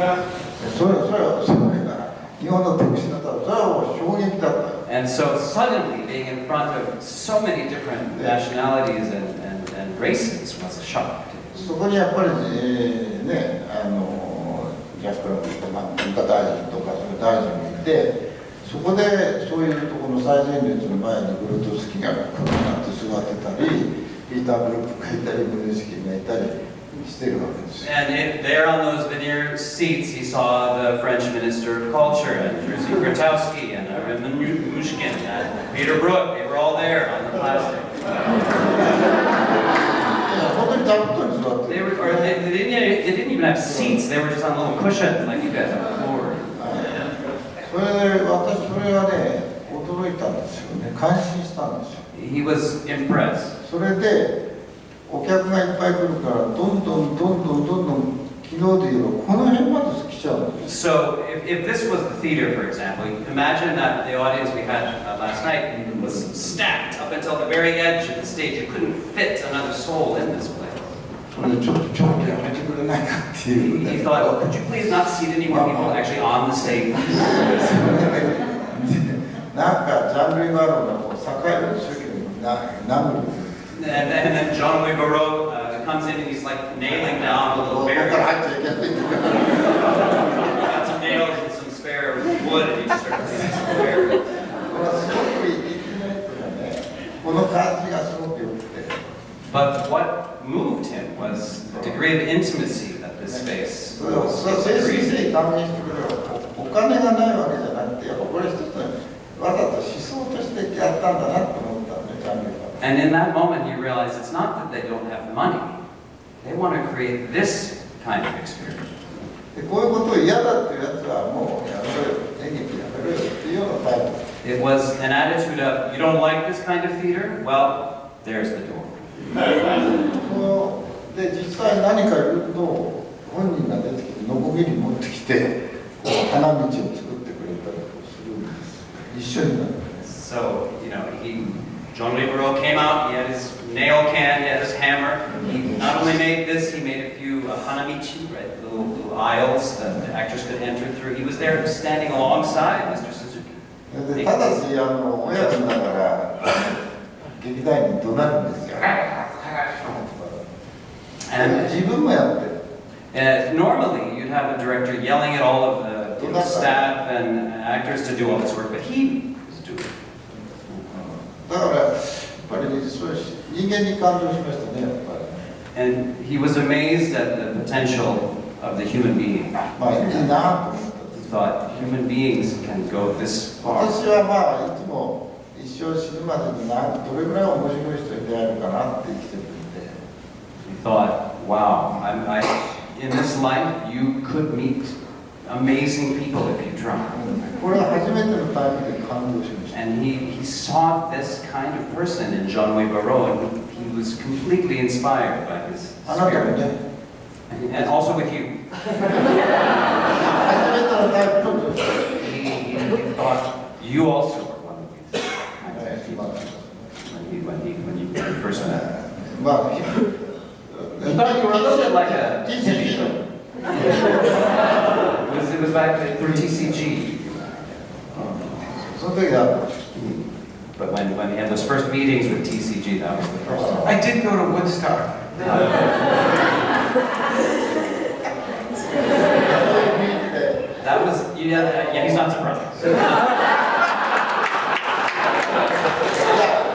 それそれはそれが日本の特殊だったらそれはもう衝撃だったよ And so suddenly being in front of so many different nationalities and, and, and races was a shock. そこにやっぱり、えーねあのジャスクラブとか文化大臣とかそういう大臣もいて そこでそういうところの最前列の前にブルートスキーがこうなって座ってたりピーター・ブルックがいたりブルースキーがいたり。And it, there on those veneer seats, he saw the French Minister of Culture, and Jerzy Grotowski, and Ariane Mnouchkine, and Peter Brook. They were all there on the plastic. they, were, or they, they, didn't, they didn't even have seats. They were just on little cushions like you guys have. それで私それがね驚いたんですよね感心したんですよ He was impressed. それでお客がいっぱい来るからどんどんどんどんどんどん昨日で言えばこの辺まで来ちゃうんです So if, if this was the theater, for example, imagine that the audience we had uh, last night was stacked up until the very edge of the stage. You couldn't fit another soul in this place. He thought, well, could you please not seat any more people actually on the stage? And then John Lee Barrault uh, comes in and he's like nailing down a little bear. Got some nails and some spare wood and he just starts hitting some bear. この感じがすごく良くて。But what moved him was the degree of intimacy that this space それを was それを誠心 created. 誠意歓迎してくれるおお金がないわけじゃなくてやっぱこれ一つわざと思想としてやったんだなと思ったんでジャンルが And in that moment, he realized it's not that they don't have money. They want to create this kind of experience. でこういうことを嫌だっていうやつはもうやめろよ演劇やめろよっていうようなタイプ It was an attitude of, you don't like this kind of theater? Well, there's the door. で実際何か言うと本人が出てきてノコギリ持ってきてこう花道を作ってくれたりするんです一緒になってね So, you know, he, John Barreau came out, he had his nail can, he had his hammer. He not only made this, he made a few uh, hanamichi, right, little, little aisles that the actors could enter through. He was there standing alongside Mr. Suzuki. でただしあの親分だから劇団員に怒鳴るんですよ自分もやってる Uh, normally, you'd have a director yelling at all of the you know, staff and actors to do all this work, but he was doing it. だからやっぱりそういう人間に感動しましたねやっぱり And he was amazed at the potential of the human being. まあいいなと思ったんで He す thought human beings can go this far. 私はまあいつも一生死ぬまでになどれぐらい面白い人に出会えるかなって生きてるんで He thought, wow, I, I, in this life you could meet amazing people if you try. And he, he sought this kind of person in John Way Barrault, and he, was completely inspired by his spirit. And, and also with you. he, he thought, you also thought you were a little bit like a TCG. it, was, it was like for TCG. Something happened. But when, when we had those first meetings with TCG, that was the first time. I did go to Woodstock. that was, yeah, yeah, he's not surprised.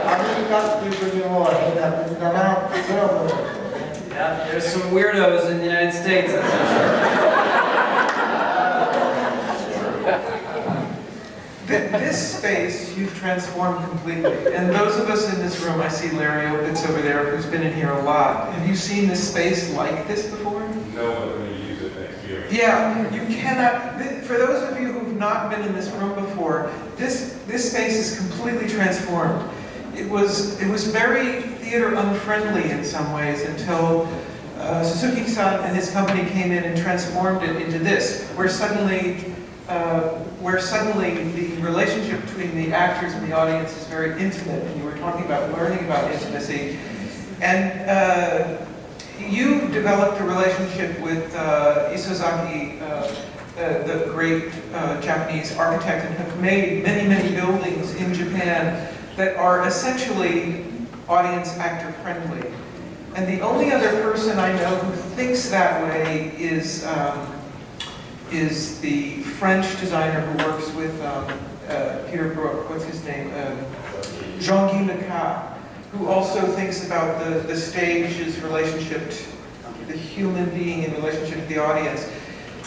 아메리카 기분이 뭐 아니다, 그러나 그런 거. Yeah, there's some weirdos in the United States, that's for sure. This space you've transformed completely. And those of us in this room, I see Larry Opitz over there who's been in here a lot. Have you seen this space like this before? No one's going to use it next year. Yeah, you cannot, for those of you who've not been in this room before, this, this space is completely transformed. It was, it was very theater unfriendly in some ways until uh, Suzuki-san and his company came in and transformed it into this, where suddenly, uh, where suddenly the relationship between the actors and the audience is very intimate, and you were talking about learning about intimacy. And uh, you developed a relationship with uh, Isozaki, uh, uh, the great Japanese architect, and have made many, many buildings in Japan that are essentially audience actor friendly. And the only other person I know who thinks that way is, um, is the French designer who works with um, uh, Peter Brook, what's his name? Um, Jean-Guy Lecat, who also thinks about the, the stage's relationship to the human being in relationship to the audience.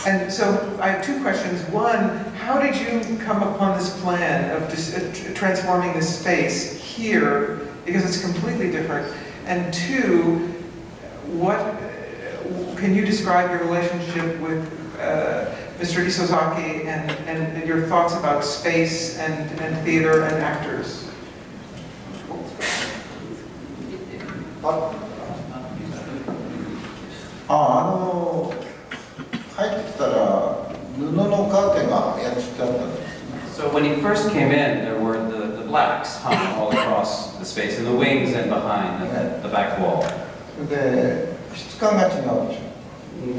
And so I have two questions. One, how did you come upon this plan of dis- uh, transforming this space here, because it's completely different? And two, what, uh, can you describe your relationship with uh, Mr. Isozaki and, and your thoughts about space and, and theater and actors? あああの入ってきたら布のカーテンがやっつってあったんです So when he first came in, there were the, the blacks hung all across the space, in the wings and behind the, the back wall. それで質感が違うでし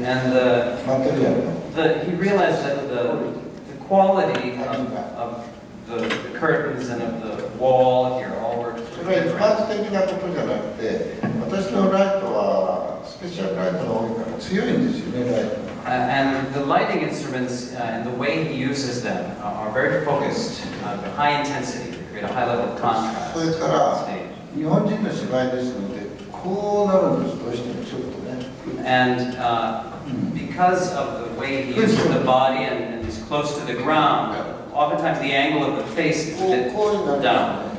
And the, ょマテリアルの the, he realized that the, the quality of, of the, the curtains and of the wall here all were それは一 different. 般的なことじゃなくて私のライトは スペシャルライトが多いから強いんですよねライト Uh, and the lighting instruments uh, and the way he uses them are, are very focused, uh, high intensity, to create a high level of contrast それ on から stage. 日本人の芝居ですのでこうなるんですどうしてもちょっとね And uh, because of the way he uses the body and, and he's close to the ground, oftentimes the angle of the face is こ a うこういう bit な down. る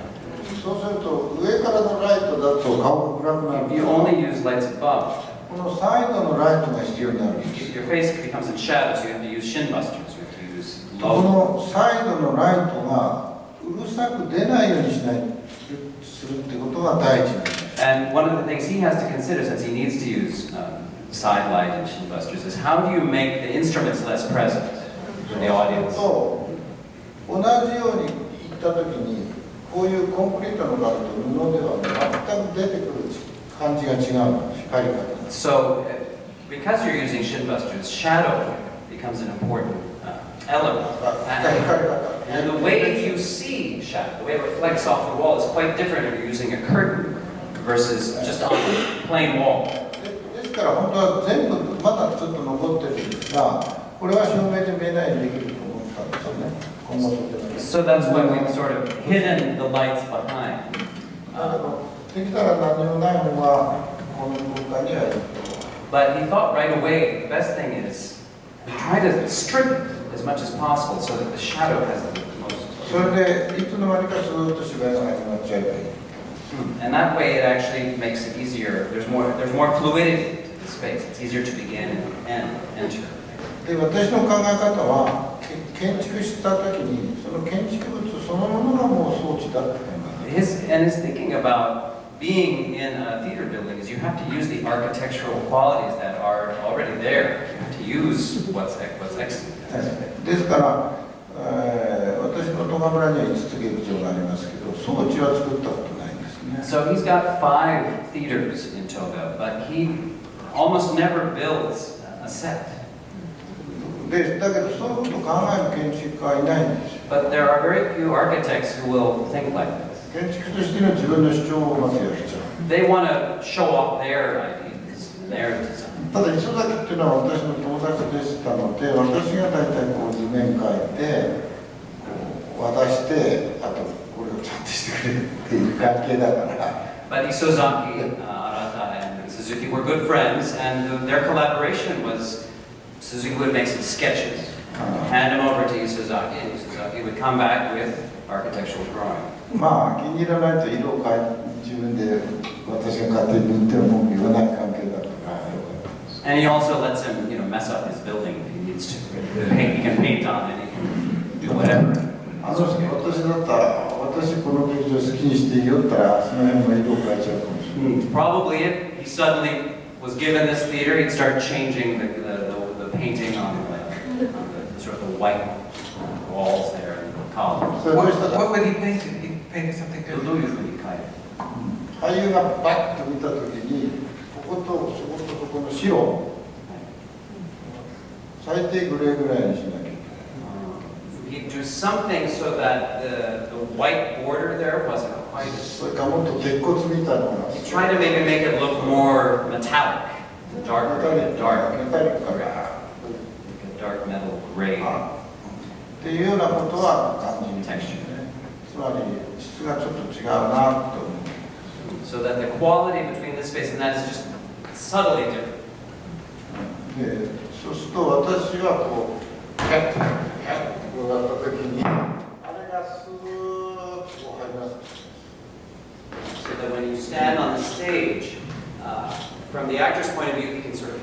そうすると上からのライトだと顔が暗くな If る you から only use lights above, このサイドのライトが必要になるんです your face becomes in shadow, so you have to use shin busters. You have to use こ low. のサイドのライトが うるさく出ないようにしないするってことが第一なんです And one of the things he has to consider, since he needs to use um, side light and shin busters, is how do you make the instruments less present for the audience? と同じように行った時にこういうコンクリートのライト布では全く出てくる感じが違うの光り方が So, uh, because you're using shin busters, shadow becomes an important uh, element. 光り And, 方 and the way you see shadow, the way it reflects off the wall, is quite different if you're using a curtain versus just on a plain wall. でですから本当は全部まだちょっと残ってるんですがこれは照明で見えないようにできると思ったんですよね今後そうじゃない So that's why we've sort of hidden the lights behind. だけ Uh, どできたら何もない方がこの空間にはいいと But he thought right away the best thing is to try to strip as much as possible so that the shadow has the most. それでいつの間にかずっと芝居が始まっちゃえばいい And that way it actually makes it easier. There's more, there's more fluidity to the space. It's easier to begin and enter. で私の考え方はけ建築した時にその建築物そのものがもう装置だって考え His, and his thinking about being in a theater building is you have to use the architectural qualities that are already there. You have to use what's, ex- what's excellent. たですから、えー私の戸賀村には5つ劇場がありますけど装置は作ったことないんですね So he's got five theaters in Toga, but he almost never builds a set. でだけどそういうことを考える建築家はいないんですよ But there are very few architects who will think like this. 建築としての自分の主張をまずやっちゃう They want to show off their ideas and their design. ただ磯崎っていうのは私の友達でしたので私が大体こう図面書いてこう渡してあとこれをちゃんとしてくれっていう関係だから But Isozaki, uh, Arata, and Suzuki were good friends, and their collaboration was Suzuki would make some sketches, hand them over to Isozaki, and Isozaki would come back with architectural drawing. まあ気に入らないと色を変え自分で私が勝手に塗っても文句言わない関係だったからよかったです And he also lets him, you know, mess up his building if he needs to. Paint, he can paint on it, he can do whatever. あの人私だったら私この劇場好きにしていいよって言ったらその辺の色を変えちゃうかもしれない Probably if he suddenly was given this theater, he'd start changing the, the, the, the painting on the, on the sort of the white walls there and the columns. それどう What, したか what would he paint? He painted something ど different. ういうふうに描いて俳優がバッと見た時にこことそことそ この白最低グレーぐらいにしなきゃいけない He'd do something so that the, the white border there wasn't quite as. それかもっと鉄骨みたいなのが He tried to maybe make it look more metallic, dark, メタリック dark, メタリックか gray, ら like a dark metal gray っていうようなことは感じに texture. つまり質がちょっと違うなと思う So that the quality between this space and that is just subtly different. でそうすると私はこうキャッとキャッとこうやった時にあれがスーッとこう入ります So that when you stand on the stage, uh, from the actor's point of view, he can sort of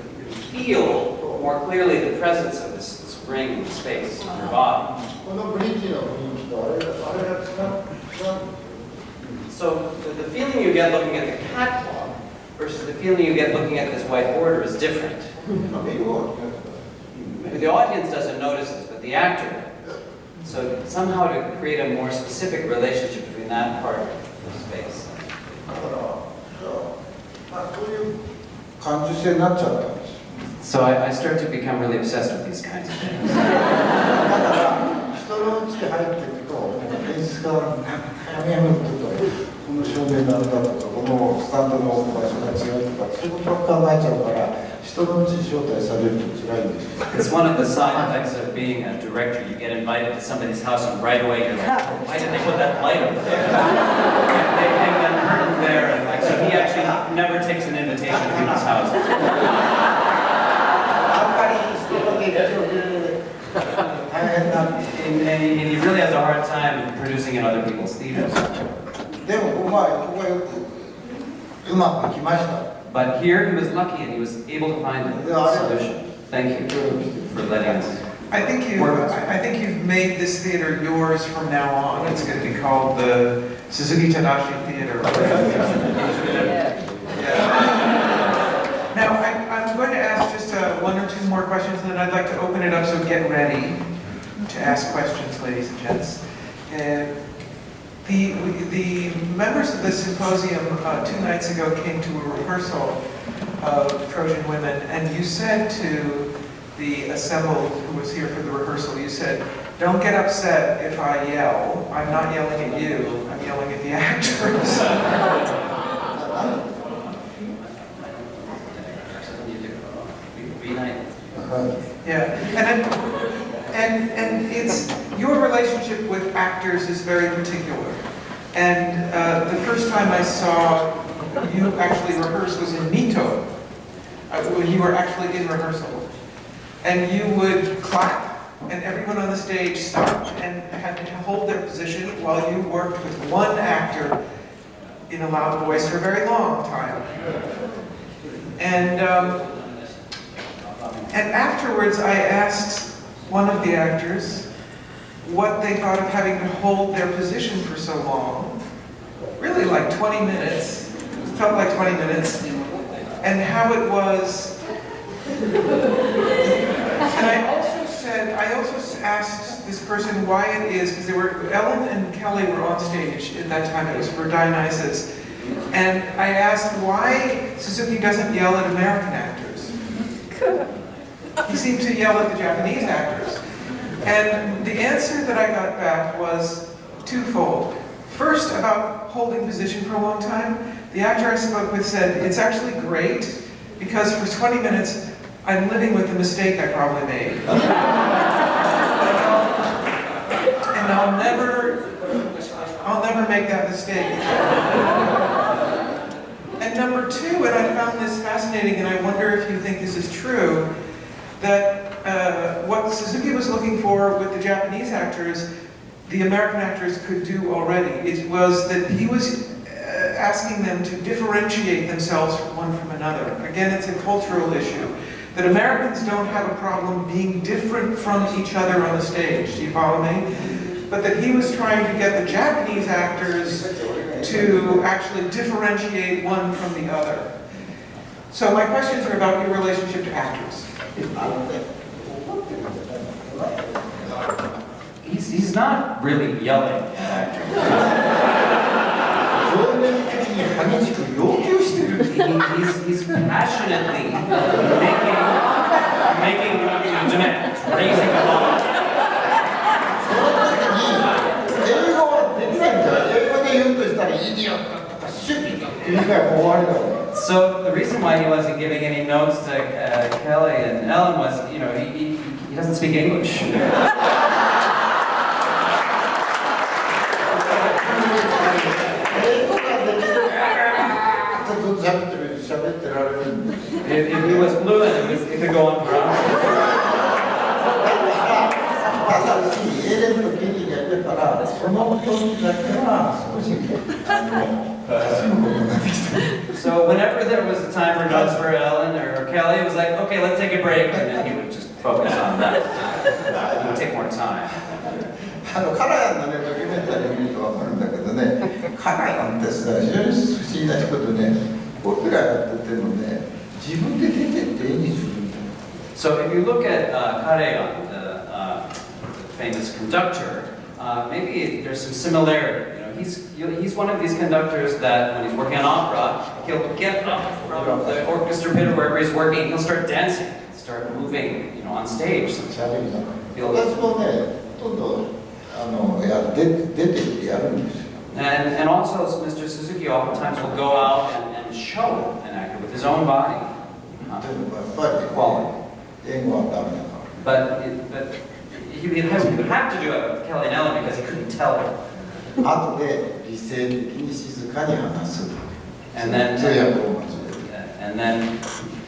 feel more clearly the presence of this, this ring in space on your body. このブリッジの雰囲気とあれがあれが違う違う So the, the feeling you get looking at the catwalk versus the feeling you get looking at this white border is different. 色が違う Maybe the audience doesn't notice this, but the actor does. So somehow to create a more specific relationship between that part of the space. だからそうまあそういう感受性になっちゃったんですよ So I, I start to become really obsessed with these kinds of things. だから人のうちに入っていくと演出家はやめやめって言うと この照 照明のあれだとかこのスタンドの置く場所が違うとかそういうことばっか考えちゃうから人のうちに招待されると辛いんですよ It's one of the side effects of being a director. You get invited to somebody's house and right away you're like, "Oh, why did they put that light over there? they hang that curtain there and like, so he actually never takes an invitation to people's houses. あんまり人の劇場で大変なんです And, and he and he really has a hard time producing in other people's theaters. でもここはここはよくうまくいきました But here he was lucky and he was able to find a solution. Thank you for letting us. I think you, I I think you've made this theater yours from now on. It's going to be called the Suzuki Tadashi Theater. Yeah. Now, I, I'm going to ask just uh, one or two more questions, and then I'd like to open it up, so get ready to ask questions, ladies and gents. Uh, the, the members of the symposium uh, two nights ago came to a rehearsal of Trojan Women, and you said to the assembled who was here for the rehearsal, you said, don't get upset if I yell. I'm not yelling at you, I'm yelling at the actors. Be nice. はい Yeah, and and, and it's, your relationship with actors is very particular. And uh, the first time I saw you actually rehearse was in Mito, uh, when you were actually in rehearsal. And you would clap, and everyone on the stage stopped and had to hold their position while you worked with one actor in a loud voice for a very long time. And, um, and afterwards, I asked one of the actors what they thought of having to hold their position for so long. Really like 20 minutes. It felt like 20 minutes. And how it was. And I also said, I also asked this person why it is, because they were, Ellen and Kelly were on stage at that time, it was for Dionysus. And I asked why Suzuki doesn't yell at American actors. He seemed to yell at the Japanese actors. And the answer that I got back was twofold. First, about holding position for a long time, the actor I spoke with said, it's actually great because for 20 minutes, I'm living with the mistake I probably made. and I'll never, I'll never make that mistake. And number two, and I found this fascinating, and I wonder if you think this is true, that uh, what Suzuki was looking for with the Japanese actors, the American actors could do already. It was that he was uh, asking them to differentiate themselves from one from another. Again, it's a cultural issue. That Americans don't have a problem being different from each other on the stage. Do you follow me? But that he was trying to get the Japanese actors to actually differentiate one from the other. So my questions are about your relationship to actors. He's, he's not really yelling at he's, he's passionately making, making a demand, raising the law. So the reason why he wasn't giving any notes to uh, Kelly and Ellen was, you know, he, he he doesn't speak English. if, if he was fluent, it, could go on for hours. so whenever there was a time for nuts for Ellen or Kelly, it was like, okay, let's take a break, and then he would just focus on that. It would take more time. あのカラヤンのねドキュメンタリー見ると分かるんだけどねカラヤンってさ非常に不思議なことでね僕らやっててもね自分で出てって演技するんだよ So if you look at uh, Kareon, the, uh, the famous conductor, uh, maybe there's some similarity. You know, he's you know, he's one of these conductors that when he's working on opera, he'll get up from the orchestra pit or wherever he's working, he'll start dancing, start moving, you know, on stage. しゃべりながら He'll, 私もねほとんどあのや出出てってやるんですよ And, and also, Mr. Suzuki oftentimes will go out and, and show an actor with his own body. で Uh, もやっぱり quality. 英語はダメだから But, it, but he, he, has, he would have to do it with Kelly and Ellen because he couldn't tell her. 後で理性的に静かに話す And then- 通訳を交えて Yeah, And then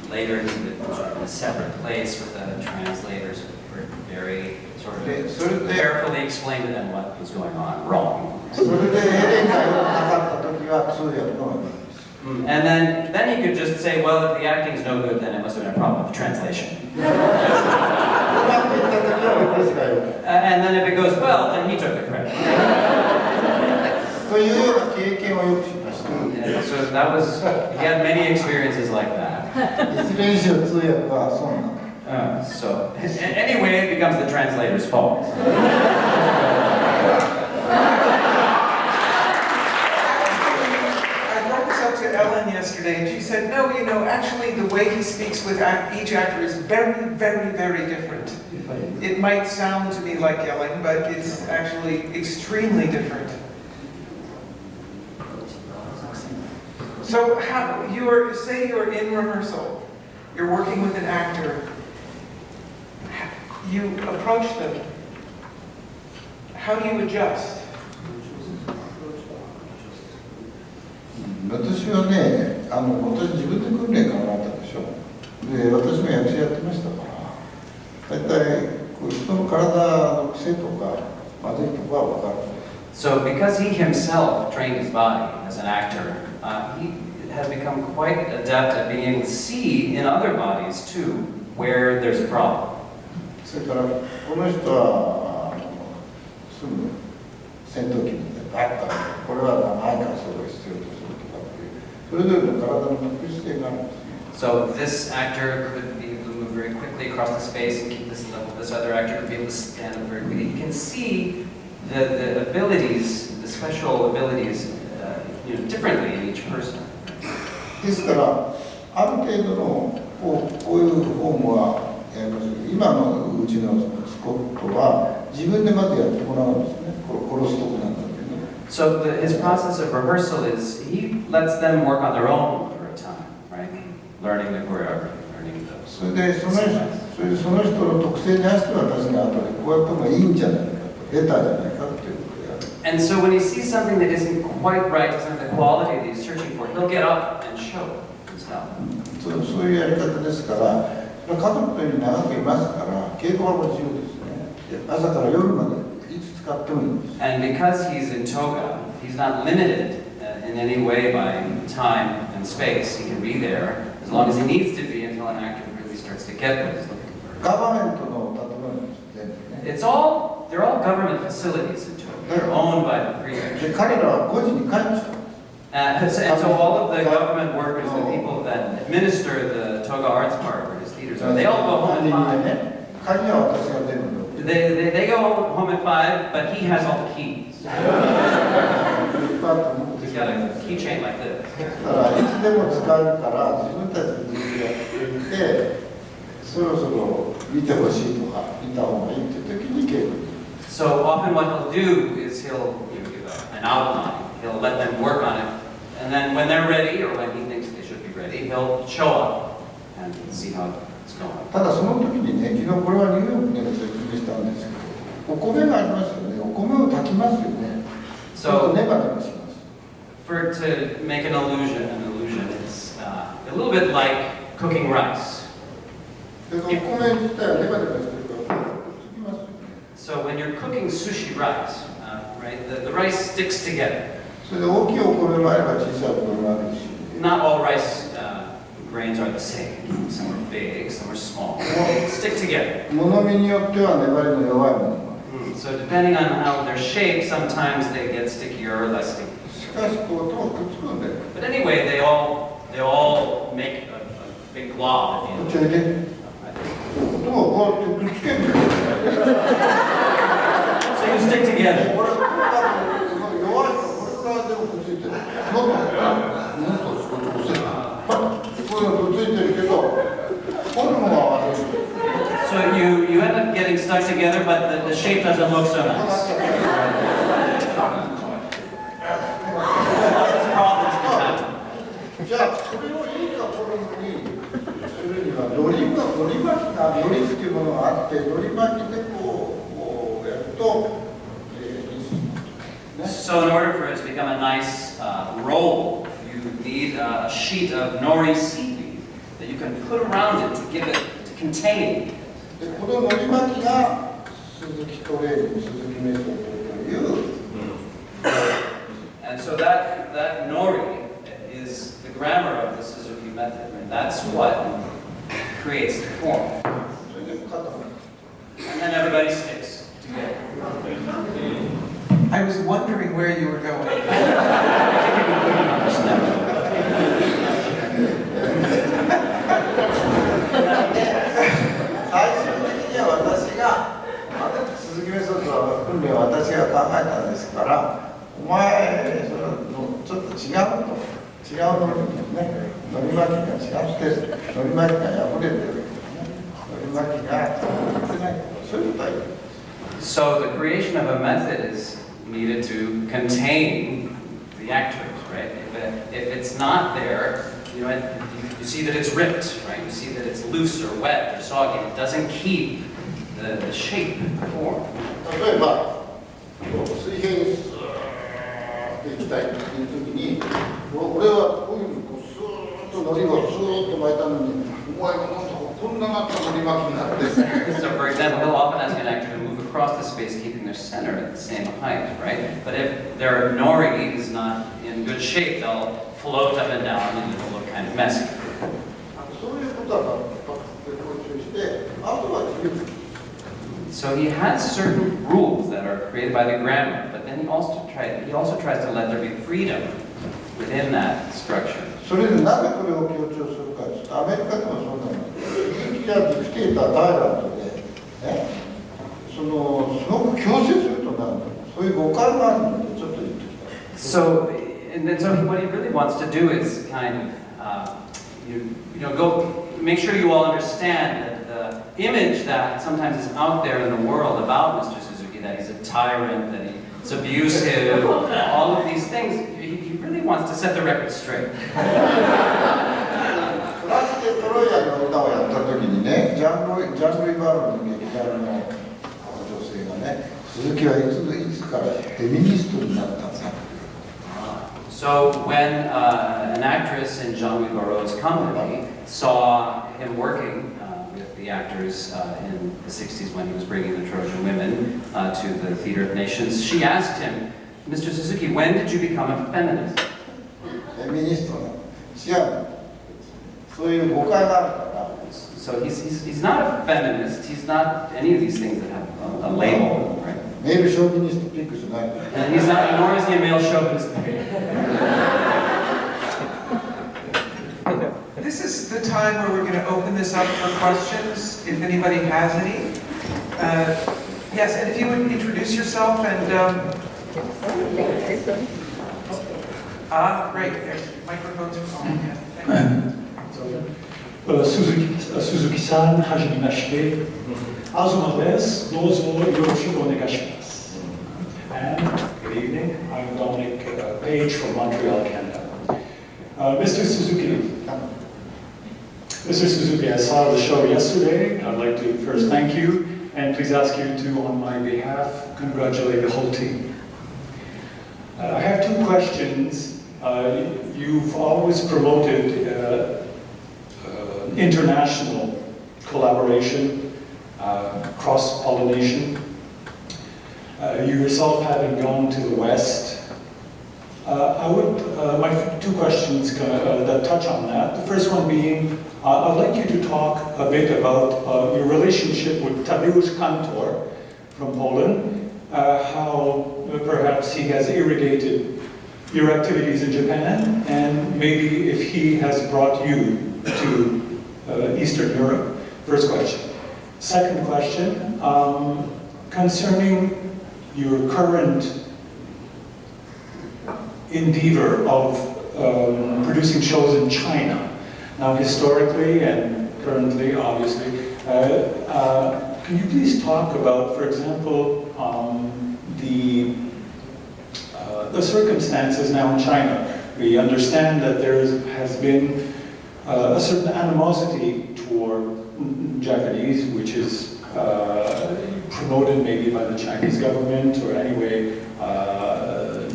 later in the, a separate place with the translators who were very sort of okay, so carefully explained to them what was going on wrong. Mm. And then, then you could just say, well, if the acting's no good, then it must have been a problem with translation. uh, and then if it goes well, then he took the credit. so that was, he had many experiences like that. Uh, so, anyway, it becomes the translator's fault. I brought this up to Ellen yesterday, and she said, no, you know, actually the way he speaks with each actor is very, very, very different. It might sound to me like yelling, but it's actually extremely different. So how, you're, say you're in rehearsal, you're working with an actor, you approach them. How do you adjust? 私はねあの私自分で訓練からなったでしょで私も役者やってましたから大体こう人の体の癖とかまずいとこは分かる So, because he himself trained his body as an actor, uh, he has become quite adept at being able to see in other bodies too where there's a problem. それからこの人はあのすぐ戦闘機みたいなバッとこれは長いからそれを必要とするとかっていうそれぞれの体の特殊性があるんですね So, this actor could be able to move very quickly across the space and keep this level. This other actor could be able to stand up very quickly. He can see the, the abilities, the special abilities, uh, you know, differently in each person. ですからある程度のこうこういうフォームはやります今のうちのスコットは自分でまずやってもらうんですね殺すとこなんだけど So, the, his process of rehearsal is he lets them work on their own for a time, right? Learning the choreography, learning the それでその人それでその人の特性に合わせて私が後でこうやった方がいいんじゃないかとベターじゃないか And so when he sees something that isn't quite right, doesn't have the quality that he's searching for, he'll get up and show himself. And because he's in Toga, he's not limited uh, in any way by time and space. He can be there as long as he needs to be until an actor really starts to get what he's looking for. all, they're all government facilities in Toga. They're owned by the で prefecture. 彼らは5時に帰っちゃう Uh, so- and so all of the government workers, the people that administer the Toga Arts Park, where his theaters are, they all go home at 管理人 five. でね鍵は私が全部 They, they, they go home at five, but he has all the keys. いっぱいあって持って He's き got て a keychain like this. だからいつでも使えるから自分たちで自分でやってみてそろそろ見てほしいとか見た方がいいっていう時に稽古に So often what he'll do is he'll you know, give a- an outline. He'll let them work on it. And then when they're ready, or when he thinks they should be ready, he'll show up and see how it's going. ただその時にね昨日これはニューヨークでも説明したんですけどお米がありますよねお米を炊きますよねそうすると So ネバネバします for to make an illusion, an illusion, it's uh, a little bit like cooking rice. でそのお米自体はネバネバして so when you're cooking sushi rice, uh, right, the, the rice sticks together. Not all rice uh, grains are the same. Some are big, some are small. Stick together. Mm, so depending on how they're shaped, sometimes they get stickier or less sticky. But anyway, they all they all make a, a big glob at the end. So you stick together. So you, you end up getting stuck together, but the, the shape doesn't look so nice. のり巻きがのりっていうものがあってのり巻きでこうこうやると、えーいいですね So in order for it to become a nice uh, roll, you need a sheet of nori seaweed that you can put around it to give it, to contain. でこののり巻きが鈴木トレーニング鈴木メソッドという、 And so that, that nori is the grammar of the Suzuki method, and that's what creates the form. And then everybody sticks together. I was wondering where you were going. 最終 的には私があれ鈴木メソッドは訓練は私が考えたんですからお前それのちょっと違うと違うのりねのり巻きが違ってるのり巻きが破れてるのり巻きが入ってないそういうことは言う So the creation of a method is needed to contain the actors, right? If, it, if it's not there, you know, it, you, you see that it's ripped, right? You see that it's loose or wet or soggy. It doesn't keep the, the shape, the form. 例えばこう水平にスーッていきたいっていう時にお俺はこういうふうにこうスーッ とのりをスーッと巻いたのにお前がなんとこんななったのり巻きになって So for example, he'll often ask an actor to move across the space, keeping their center at the same height, right? But if their nori is not in good shape, they'll float up and down and it'll look kind of messy. そういうことはパッとこう注意してあとは自由 So he has certain rules that are created by the grammar, but then he also tries he also tries to let there be freedom within that structure. それでなぜこれを強調するかですアメリカでもそうなんです鈴木はディクテータータイランドで、ね、そのすごく強制するとなるそういう誤解があるのでちょっと言ってきた So and then so what he really wants to do is kind of uh, you, you know go make sure you all understand that the image that sometimes is out there in the world about Mr. Suzuki that he's a tyrant, that he's abusive, all of these things. He, he really wants to set the record straight. フランスでトロイアの歌をやった時にねジャンルジャンルイバーロの劇団の女性がね鈴木はいついつからフェミニストになったんですか So when uh, an actress in Jean-Louis Barrault's company saw him working uh, with the actors uh, in the 60s when he was bringing the Trojan women uh, to the Theater of Nations, she asked him, Mr. Suzuki, when did you become a feminist? Eh, Feminist은 So he's, he's, he's not a feminist. He's not any of these things that have a, a label, right? Maybe chauvinist. And he's not, nor is he a male chauvinist. this is the time where we're going to open this up for questions, if anybody has any. Uh, yes, and if you would introduce yourself and. Um, Ah, great. There's microphones for all. Yeah, thank you. Uh, uh, Suzuki-san, uh, hajimimashite. Mm-hmm. Azuma-des, dozo yoroshiku onegashimasu. And good evening. I'm Dominic uh, Page from Montreal, Canada. Uh, Mr. Suzuki, Mr. Suzuki, I saw the show yesterday. I'd like to first thank you, and please ask you to, on my behalf, congratulate the whole team. Uh, I have two questions. Uh, You've always promoted uh, uh, international collaboration, uh, cross-pollination. You yourself having gone to the West, I would, my two questions that touch on that. The first one being, I'd like you to talk a bit about your relationship with Tadeusz Kantor from Poland, how uh, perhaps he has irrigated your activities in Japan, and maybe if he has brought you to uh, Eastern Europe. First question. Second question, um, concerning your current endeavor of um, producing shows in China. Now, historically and currently, obviously, uh, uh, can you please talk about, for example, the uh, the circumstances now in China? We understand that there is, has been uh, a certain animosity toward Japanese, which is uh, promoted maybe by the Chinese government or anyway uh,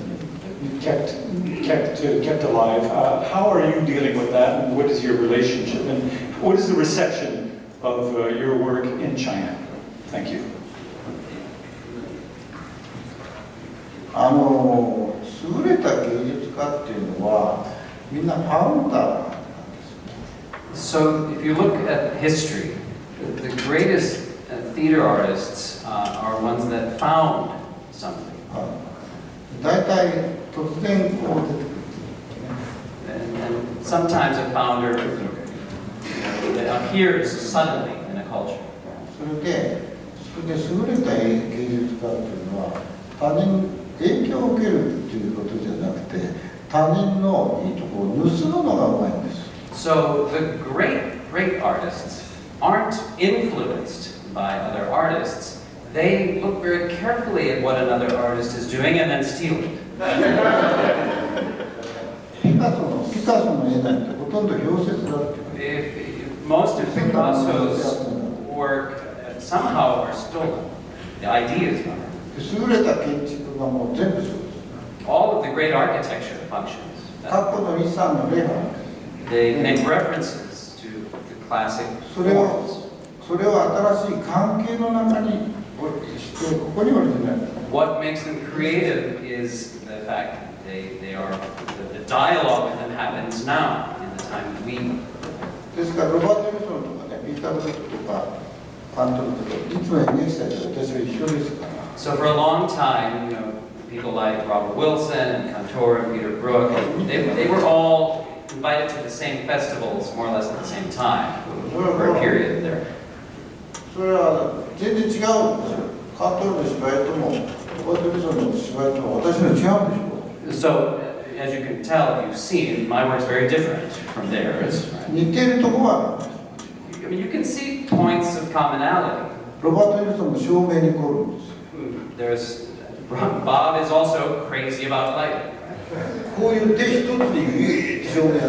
kept, kept, kept alive. Uh, how are you dealing with that what is your relationship and what is the reception of uh, your work in China? Thank you. あの優れた芸術家っていうのはみんなファウンダーなんですよ So if you look at history, the the greatest uh, theater artists uh, are ones that found something. はい大体突然こう出てくる And, and sometimes a founder that appears suddenly in a culture. それでそれで優れた芸術家っていうのは他人 影響を受けるっていうことじゃなくて他人のいいところを盗むのがうまいんです So the great, great artists aren't influenced by other artists. They look very carefully at what another artist is doing and then steal it. ピカソのピカソの絵なんてほとんど氷雪だって If, if most of Picasso's work uh, somehow are stolen, the ideas are. 優れた建築 がもう全部そうです All of the great architecture functions. 過去の遺産の例があるんです They make references to the classic それを forms. それを新しい関係の中にしてここにオリジナル What makes them creative is the fact that they, they are, the, the dialogue with them happens now, in the time that we ですからロバート・ウィルソンとかねピーター・ブルックとか監督とかいつも演劇祭で私は一緒ですから So for a long time, you know, people like Robert Wilson and Kantor and Peter Brook. They, they were all invited to the same festivals more or less at the same time for a period there. So, as you can tell, you've seen, my work's very different from theirs. Right? I mean, you can see points of commonality. There's Bob is also crazy about lighting.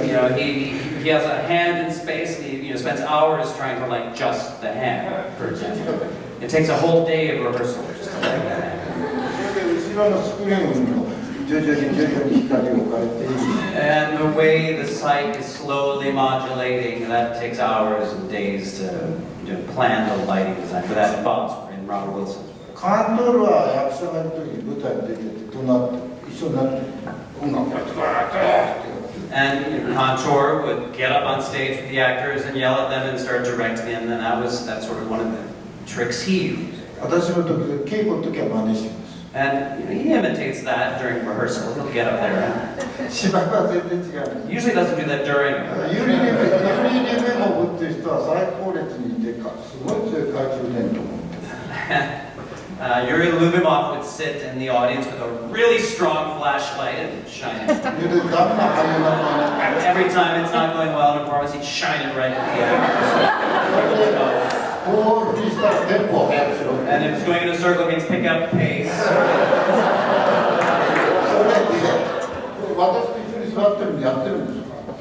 You know, he, he has a hand in space and he you know, spends hours trying to light just the hand, for example. It takes a whole day of rehearsal just to light that hand. And the way the site is slowly modulating, that takes hours and days to plan the lighting design for that. Bob's in Robert Wilson's 監督は役者がいる時に舞台に出ててどうなって一緒になって音楽やってこいやって uh, And Kantor would get up on stage with the actors and yell at them and start directing them, and that was that sort of one of the tricks he used. And you know, he imitates that during rehearsal. He'll get up there. And... Usually doesn't do that during. Uh, Yuri Lyubimov would sit in the audience with a really strong flashlight and shine it. Every time it's not going well in a performance, he'd shine it right at the end. and if it's going in a circle, it means pick up pace.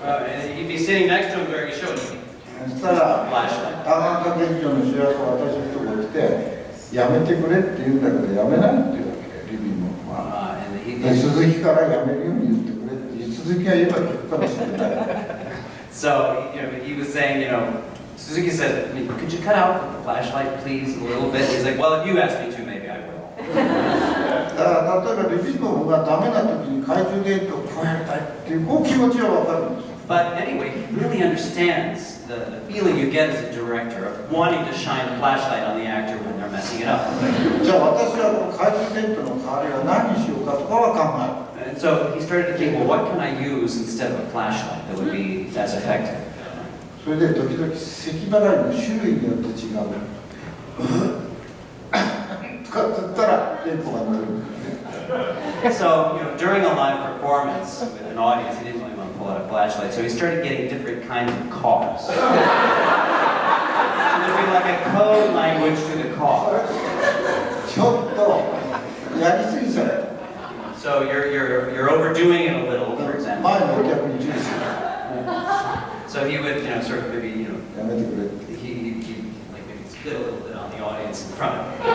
uh, and you'd be sitting next to him during a show, flashlight. やめてくれって言うんだけどやめないって言うわけリビングは Uh, and he, で鈴木からやめるように言ってくれって鈴木が言えば聞くかもしれない so you know, he was saying, you know, Suzuki said, I mean, could you cut out the flashlight, please, a little bit? He's like, well, if you ask me to, maybe I will. だから例えばリビングがダメな時に懐中電灯をこうやりたいっていうこう気持ちは分かるんですよ But anyway, he really understands the, the, feeling you get as a director of wanting to shine a flashlight on the actor when they're messing it up. and so he started to think, well, what can I use instead of a flashlight that would be as effective? so, you know, during a live performance with an audience, he didn't pull out a flashlight, so he started getting different kinds of coughs. so there'd be like a code language to the cough. ちょっとやりすぎちゃう So you're, you're, you're overdoing it a little, for 前 example. のお客に注意する So he would, you know, sort of maybe, you know, やめてくれって he, he, he like little bit on the audience in front of me.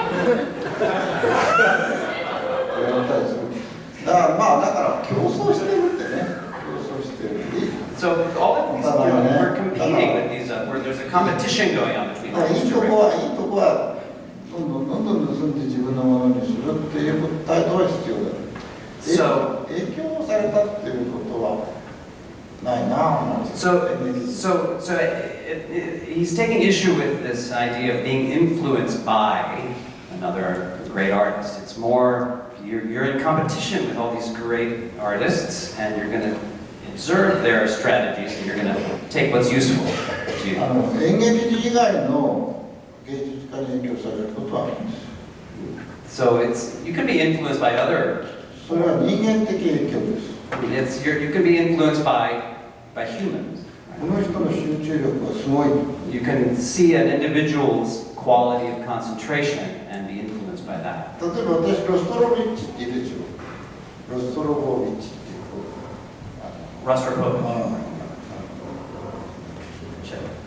やられたりするだからまあだから競争してるってね競争してる So all of these, you know, we're competing with these, uh, where there's a competition going on between だからい these いと two. こはいいとこはどんどんどんどん盗んで自分のものにするっていう態度は必要だ So- 影響されたっていうことはないな So, so, so it, it, he's taking issue with this idea of being influenced by another great artist. It's more, you're, you're in competition with all these great artists, and you're going to observe their strategies, and you're going to take what's useful to あ you. の演劇以外の芸術家に影響されることはあるんです So it's, you can be influenced by other, それは人間的影響です it's, you're, you can be influenced by, by humans. この人の集中力はすごい You can see an individual's quality of concentration and be influenced by that. 例えば私ロストロビッチっているでしょロストロボビッチっていうあ Russ Rapovic. のあ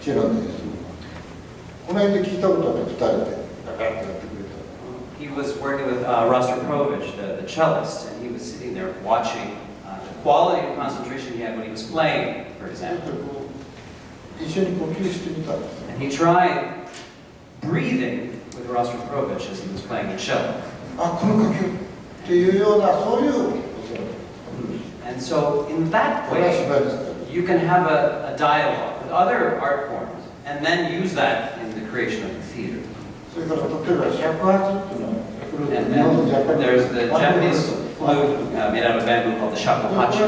チェロですこの辺で聞いたことある2人でガガッとやってくれた He was working with uh, Rostropovich, the, the cellist, and he was sitting there watching uh, the quality of concentration he had when he was playing, for だ example. ってこう一緒に呼吸してみたんですよ And he tried breathing with Rostropovich as he was playing the cello. あこの呼吸っていうようなそういう and so in that way, you can have a, a dialogue with other art forms and then use that in the creation of the theater. And then there's the Japanese flute uh, made out of bamboo called the shakuhachi.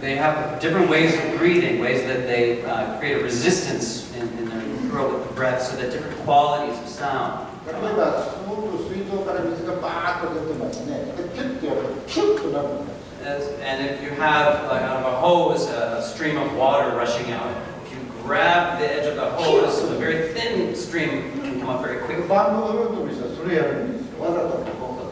They have different ways of breathing, ways that they uh, create a resistance in, in their throat with the breath so that different qualities of sound 例 come え out. ばすごく水道から水がバーッと出てますねでキュッてやるとキュッとなるんです As- And if you have, like out of a hose, a stream of water rushing out, if you grab the edge of the hose, a very thin stream can come up very こ quickly. れバンドフルートにしたらそれやるんですよわざとこう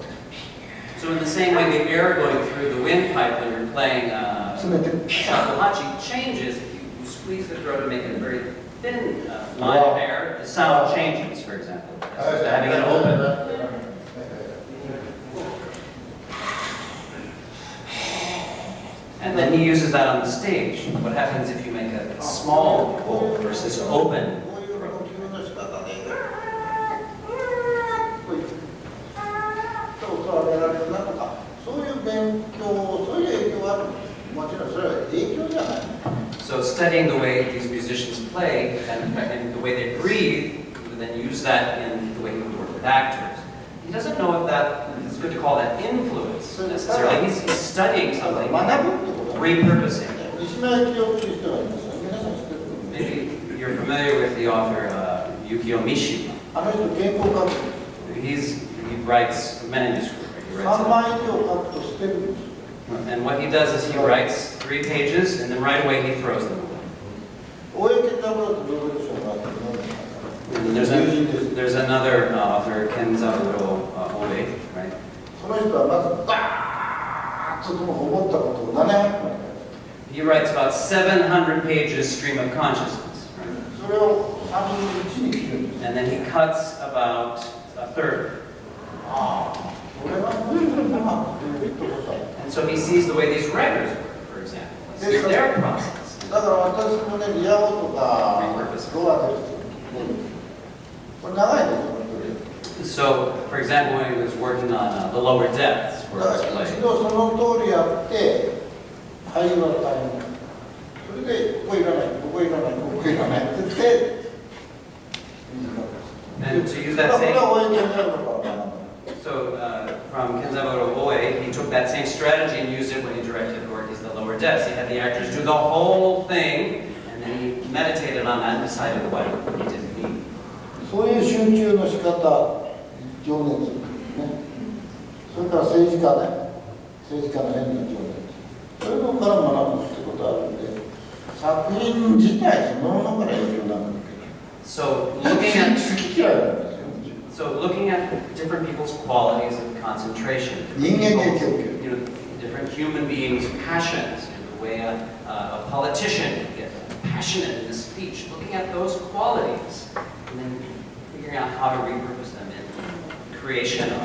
So in the same way, the air going through the windpipe when you're playing uh, 詰めて shakuhachi changes if you, you squeeze the throat and make it a very thin uh, line of air. The sound changes, for example, as opposed to having it open. And then he uses that on the stage. What happens if you make a small hole versus open? こう so studying the way these musicians play and, and the way they breathe, and then use that in the way he would work with actors. He doesn't know if that it's good to call that influence necessarily. He's, he's studying something, repurposing. Maybe you're familiar with the author uh, Yukio Mishima. He's, he writes manuscript. He writes uh, and what he does is he writes three pages, and then right away he throws them away. And then there's, a, there's another uh, author, Kenzaburo uh, Oe, right? He writes about 700 pages stream of consciousness. Right? And then he cuts about a third. ああこれは無理だなっていうとこさ And so he sees the way these records work, for example. He sees their process. だから私もねリアゴとかロアですこれ長いですよこれ So, for example, when he was working on uh, the lower depths for だ this から一 play, 度その通りやって俳優は大変それでここいらないここいらないここいらないって言って短 and く to use だ that からこれ same from Kenzaburo Oe, he took that same strategy and used it when he directed Gorky's The Lower Depths. He had the actors do the whole thing, and then he meditated on that and decided what he didn't need. そういう集中の仕方情熱ねそれから政治家ね政治家の変な情熱そういうのから学ぶってことあるんで作品自体そのものから影響なんだ So けど looking at 好き嫌いなんですよ so looking at different people's qualities of concentration, different Yin and people's, yang. you know, different human being's passions, and the way a, a politician can get passionate in his speech, looking at those qualities, and then figuring out how to repurpose them in creation of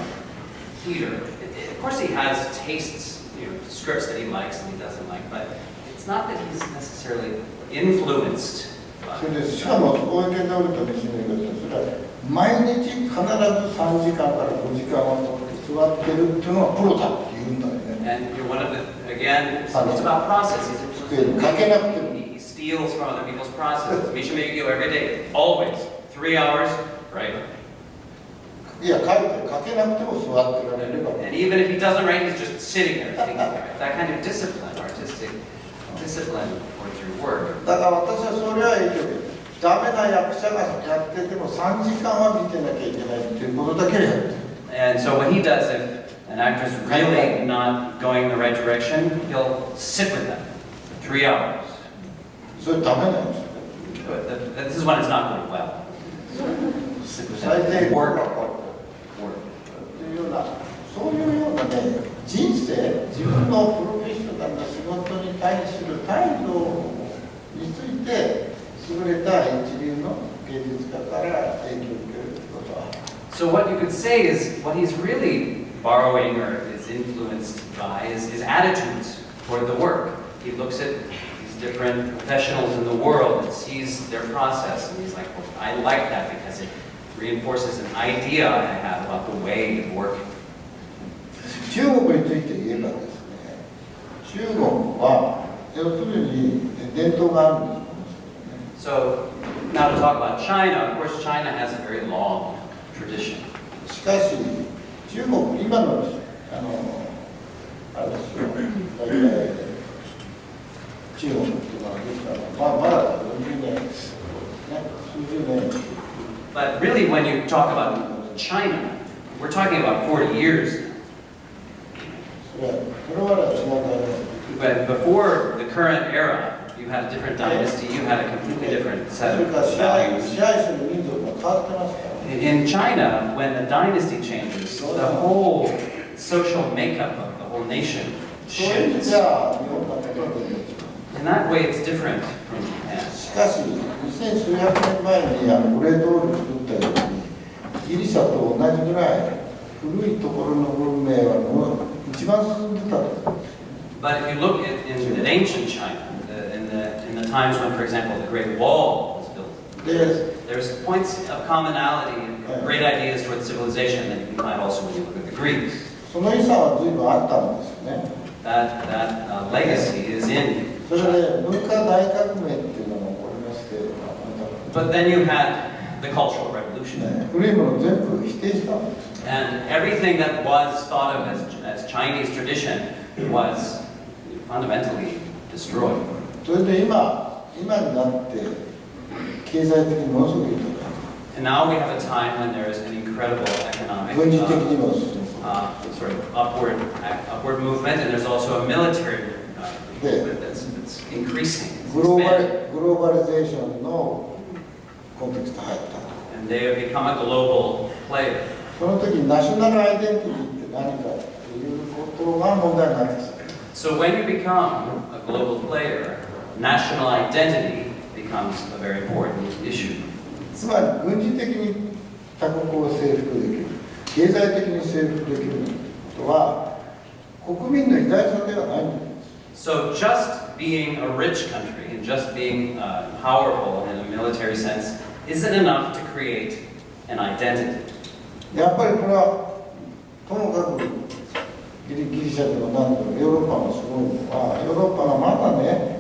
theater. It- it- Of course, he has tastes, you know, scripts that he likes and he doesn't like, but it's not that he's necessarily influenced それ by でしかも大池通りと西の言い方それは毎日必ず3時間から5時間は 座ってるっていうのはプロだって言うんだよね And you're one of the, again, it's it's about process. He's a- かけなくても He steals from other people's processes. Misha Megio every day, always, three hours, right? いや書いて書けなくても座ってられれば And even if he doesn't write, he's just sitting there thinking about it. That kind of discipline, artistic discipline towards your work. だから私はそれは影響でダメな役者がやってても3時間は見てなきゃいけないっていうことだけはやってる And so what he does, if an actor's really not going the right direction, he'll sit with them for three hours. それダメなんですよ But th- This is when it's not going well. Sit with 最 them. 低限 Work. っていうようなそういうようなね人生自分のプロフェッショナルな仕事に対する態度について優れた一流の芸術家から影響を受けるってことは け So what you could say is what he's really borrowing or is influenced by is his attitudes toward the work. He looks at these different professionals in the world and sees their process and he's like, well, I like that because it reinforces an idea I have about the way of working. 中国について言えばですね中国は要するに伝統があるんです So now to talk about China, of course China has a very long tradition. しかし中国今のあのあれですよ大体中国っていうのはですからまあまだ40年ね数十年 But really when you talk about China, we're talking about 40 years それはそれは違うからね But before the current era, you had a different dynasty, you had a completely different そ set れ of から支配 values. 支配する民族が変わってますから In China, when the dynasty changes, the whole social makeup of the whole nation そういう意味 shifts. じゃ日本なんかとは全然違う In that way, it's different from Japan. しかし二千数百年前にあのグレートウォール作ったようにギリシャと同じぐらい古いところの文明はもう一番進んでたと思うんです But if you look at in, in ancient China, the, in, the, in the times when, for example, the Great Wall was built, で there's points of commonality and great ideas towards civilization that you can find also when you look at the Greeks. その遺産は随分あったんですよね That, that uh, legacy is in それ China. で文化大革命っていうのが起こりまして、まあ But then you had the Cultural Revolution. ね古いものを全部否定したんです And everything that was thought of as, as Chinese tradition was fundamentally destroyed. それで今今になって 経済的にものすごくいいとこ And now we have a time when there is an incredible economic 軍事的 uh, にも進む uh, sort of upward, upward movement, and there's also a military uh, Yeah. movement that's, that's increasing. It's グローバ expanding. ルグローバリゼーションのコンテクスト入ったと And they have become a global player. その時にナショナルアイデンティティって何かっていうことが問題になってきた So when you become a global player, national identity becomes a very important issue. つまり軍事的に他国を征服できる経済的に征服できることは国民の偉大さではないんです So just being a rich country and just being uh, powerful in a military sense isn't enough to create an identity. やっぱりこれはともかくギリギリシャでも何でもヨーロッパもすごいのはヨーロッパがまだね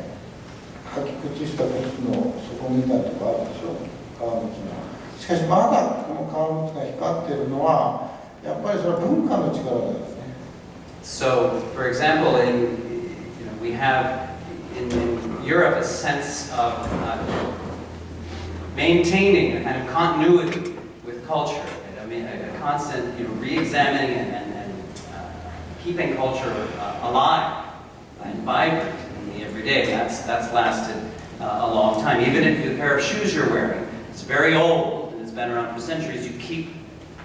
履き口した靴の底みたいなとこあるでしょ川口のしかしまだこの川口が光っているのはやっぱりそれは文化の力だよね So, for example, in you know, we have in, in Europe a sense of uh, maintaining a kind of continuity with culture. I mean, a, a constant you know, re-examining and, and, and uh, keeping culture uh, alive and vibrant in the everyday. That's that's lasted uh, a long time. Even if the pair of shoes you're wearing is very old and it's been around for centuries, you keep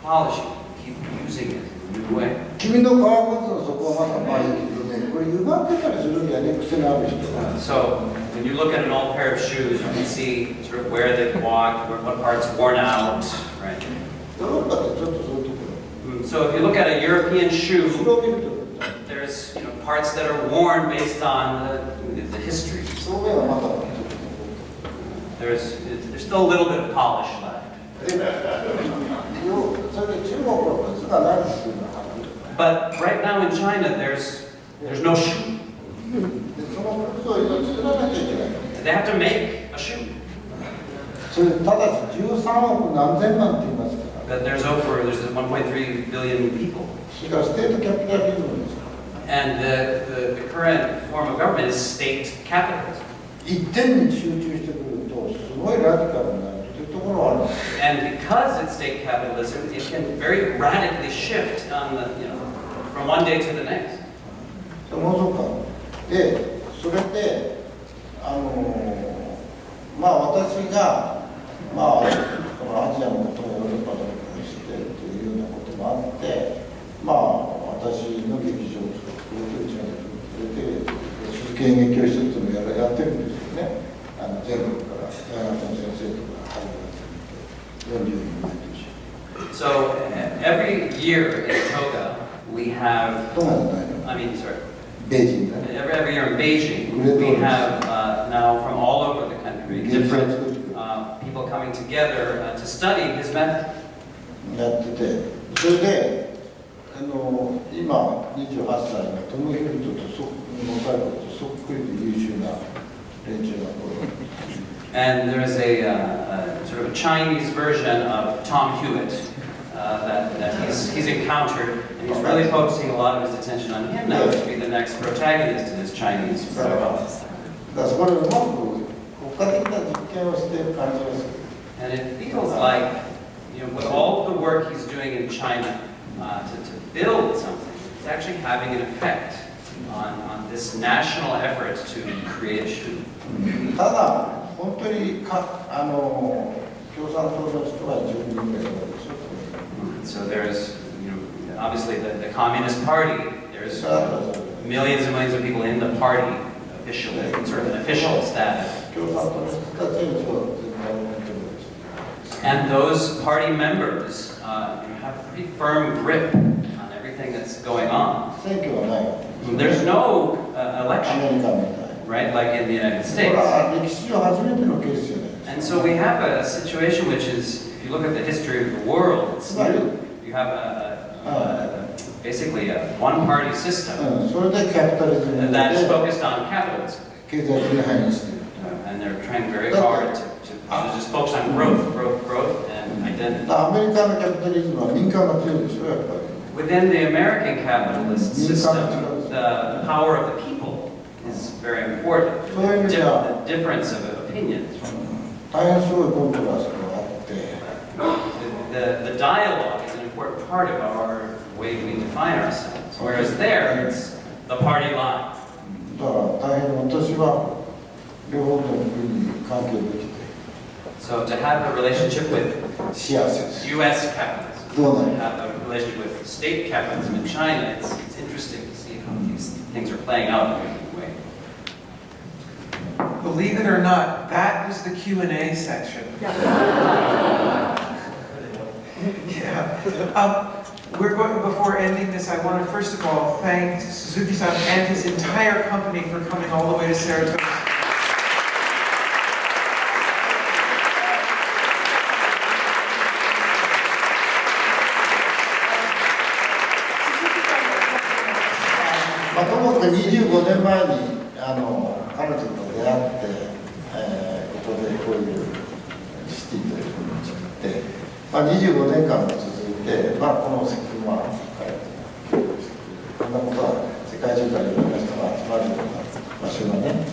polishing, it, you keep using it in a new way. 君の革靴の底はまだまあいいけどね ねこれ歪んでたりするんだよね癖のある人は So when you look at an old pair of shoes, you can see sort of where they've walked, where- what part's worn out, right? ヨーロッパってちょっとそういうとこ Mm, So if you look at a European ろ shoe, 後ろを見ると there's you know parts that are worn based on the, there's, there's still a little bit of polish left. but right now in China, there's, there's no shoe. They have to make a shoe. But there's over, there's 1.3 billion people. And the, the, the current form of government is state capitalism. 一点に集中してくるとすごいラディカルになるっていうところはあるんです And because it's state capitalism, it can very radically shift on the you know from one day to the next. そのそうか。でそれであのまあ私がまあこのアジアのことをヨーロッパのことにしてというようなこともあってまあ私の劇場を作ってうちの作ってくれて鈴木演劇教室っていうのをやってるんですよ ねあの全国から大学の先生とか入る40人毎年 So uh, every year in Toga, we have, 都内の大学 I mean, sorry, ベイジングね every, every year in Beijing, we have uh, now from all over the country different uh, people coming together uh, to study his method. やっててそれであの今28歳のトム・ヒルトとそ若い子とそっくりで優秀な And there is a, uh, a, sort of a Chinese version of Tom Hewitt uh, that, that he's, he's, encountered, and he's really focusing a lot of his attention on him now to be the next protagonist in this Chinese protocol. And it feels like you know, with all the work he's doing in China uh, to, to build something, it's actually having an effect on, on this national effort to create a shoe. ただ本当にかあの共産党の人は10人ぐらいいるでしょ So there's, you know, obviously the, the Communist Party, そ there's れはそれ millions and millions of people in the party officially, sort of an official status. 共産党の人たちにそう絶対思ってるんです And those party members uh, you know, have a pretty firm grip on that's going on. There's no uh, election, right, like in the United States. And so we have a, situation which is, if you look at the history of the world, it's new. You have a, a, a basically a one-party system that is focused on capitalism. Uh, and they're trying very hard to, to, to just focus on growth, growth, growth, and identity. アメリカのキャピタリズムは民間が強いでしょやっぱり Within the American capitalist system, the power of the people is very important. The di- the difference of opinions. 大変すごいコントラストがあって The, the dialogue is an important part of our way we define ourselves. Whereas there, it's the party line. だから大変私は両方の国に関係できて So to have a relationship with 幸せです U.S. capitalism, どうな to る have a relationship with state capitalism in China, it's, it's interesting to see how these things are playing out in a different way. Believe it or not, that was the Q and A section. Yeah. Um, We're going, before ending this, I want to first of all thank Suzuki-san and his entire company for coming all the way to Saratoga. まあ、ともかく25年前にあの彼女と出会って、えーここでこういうシティというものを作って、まあ、25年間も続いて、まあ、この石油はこんなことは世界中からいろんな人が集まるような場所がね、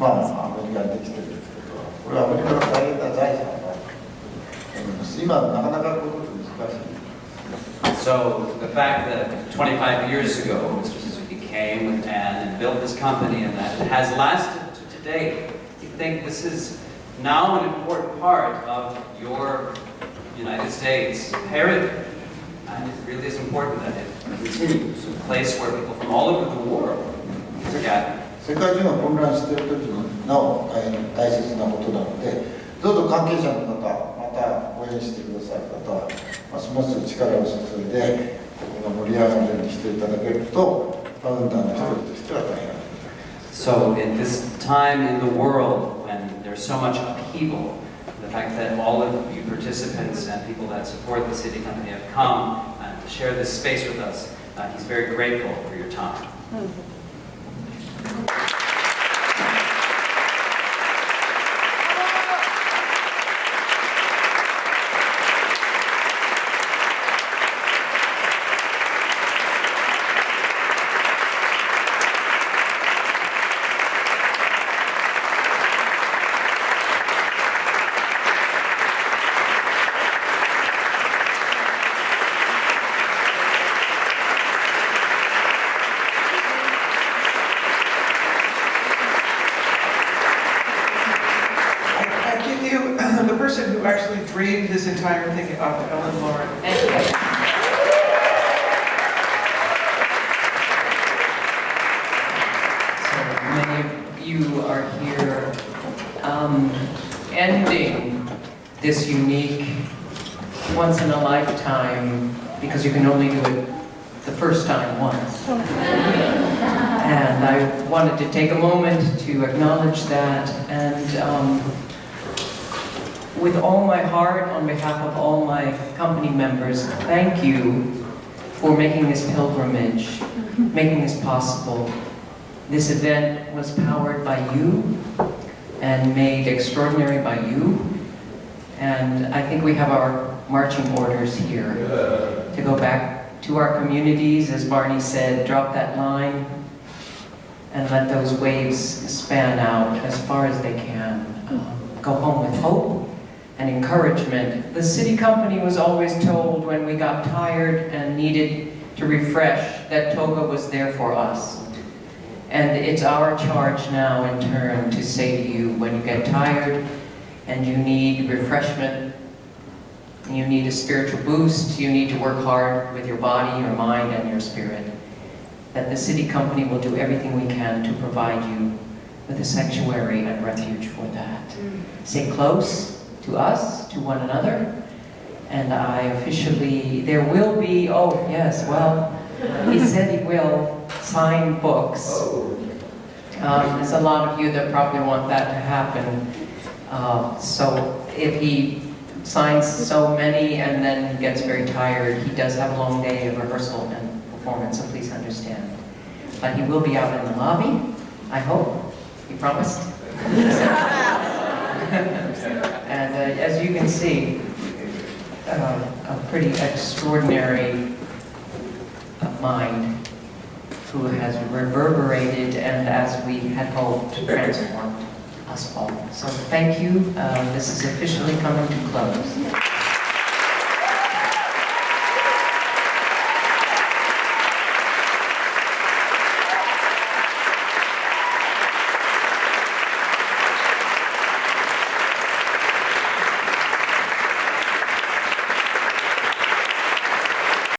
まあ、アメリカにできてるってことはこれはアメリカの大変な財産だと思います今なかなかこういうこと難しい So the fact that 25 years ago, Mr. Suzuki came with Anne and built this company and that it has lasted to today, you think this is now an important part of your United States heritage. And it really is important that it It's a place where people from all over the world gather. 世界中が混乱している時になお大変大切なことなのでどうぞ関係者の方また応援してくださる方はますます力を注いでここが盛り上がるようにしていただけると so at this time in the world when there's so much upheaval, the fact that all of you participants and people that support the SITI Company have come uh, to share this space with us, uh, he's very grateful for your time. Hmm. Take a moment to acknowledge that and um, with all my heart, on behalf of all my company members, thank you for making this pilgrimage, making this possible. This event was powered by you and made extraordinary by you. And I think we have our marching orders here to go back to our communities, as Barney said, drop that line and let those waves span out as far as they can. Um, Go home with hope and encouragement. The SITI Company was always told when we got tired and needed to refresh that Toga was there for us. And it's our charge now in turn to say to you, when you get tired and you need refreshment, you need a spiritual boost, you need to work hard with your body, your mind, and your spirit, that the SITI Company will do everything we can to provide you with a sanctuary and refuge for that. Stay close to us, to one another, and I officially, there will be, oh yes, well, he said he will sign books. Um, There's a lot of you that probably want that to happen. Uh, So if he signs so many and then gets very tired, he does have a long day of rehearsal and performance, so please understand. But he will be out in the lobby, I hope, he promised. And uh, as you can see, uh, a pretty extraordinary mind who has reverberated and, as we had hoped, transformed us all. So thank you. Uh, This is officially coming to close.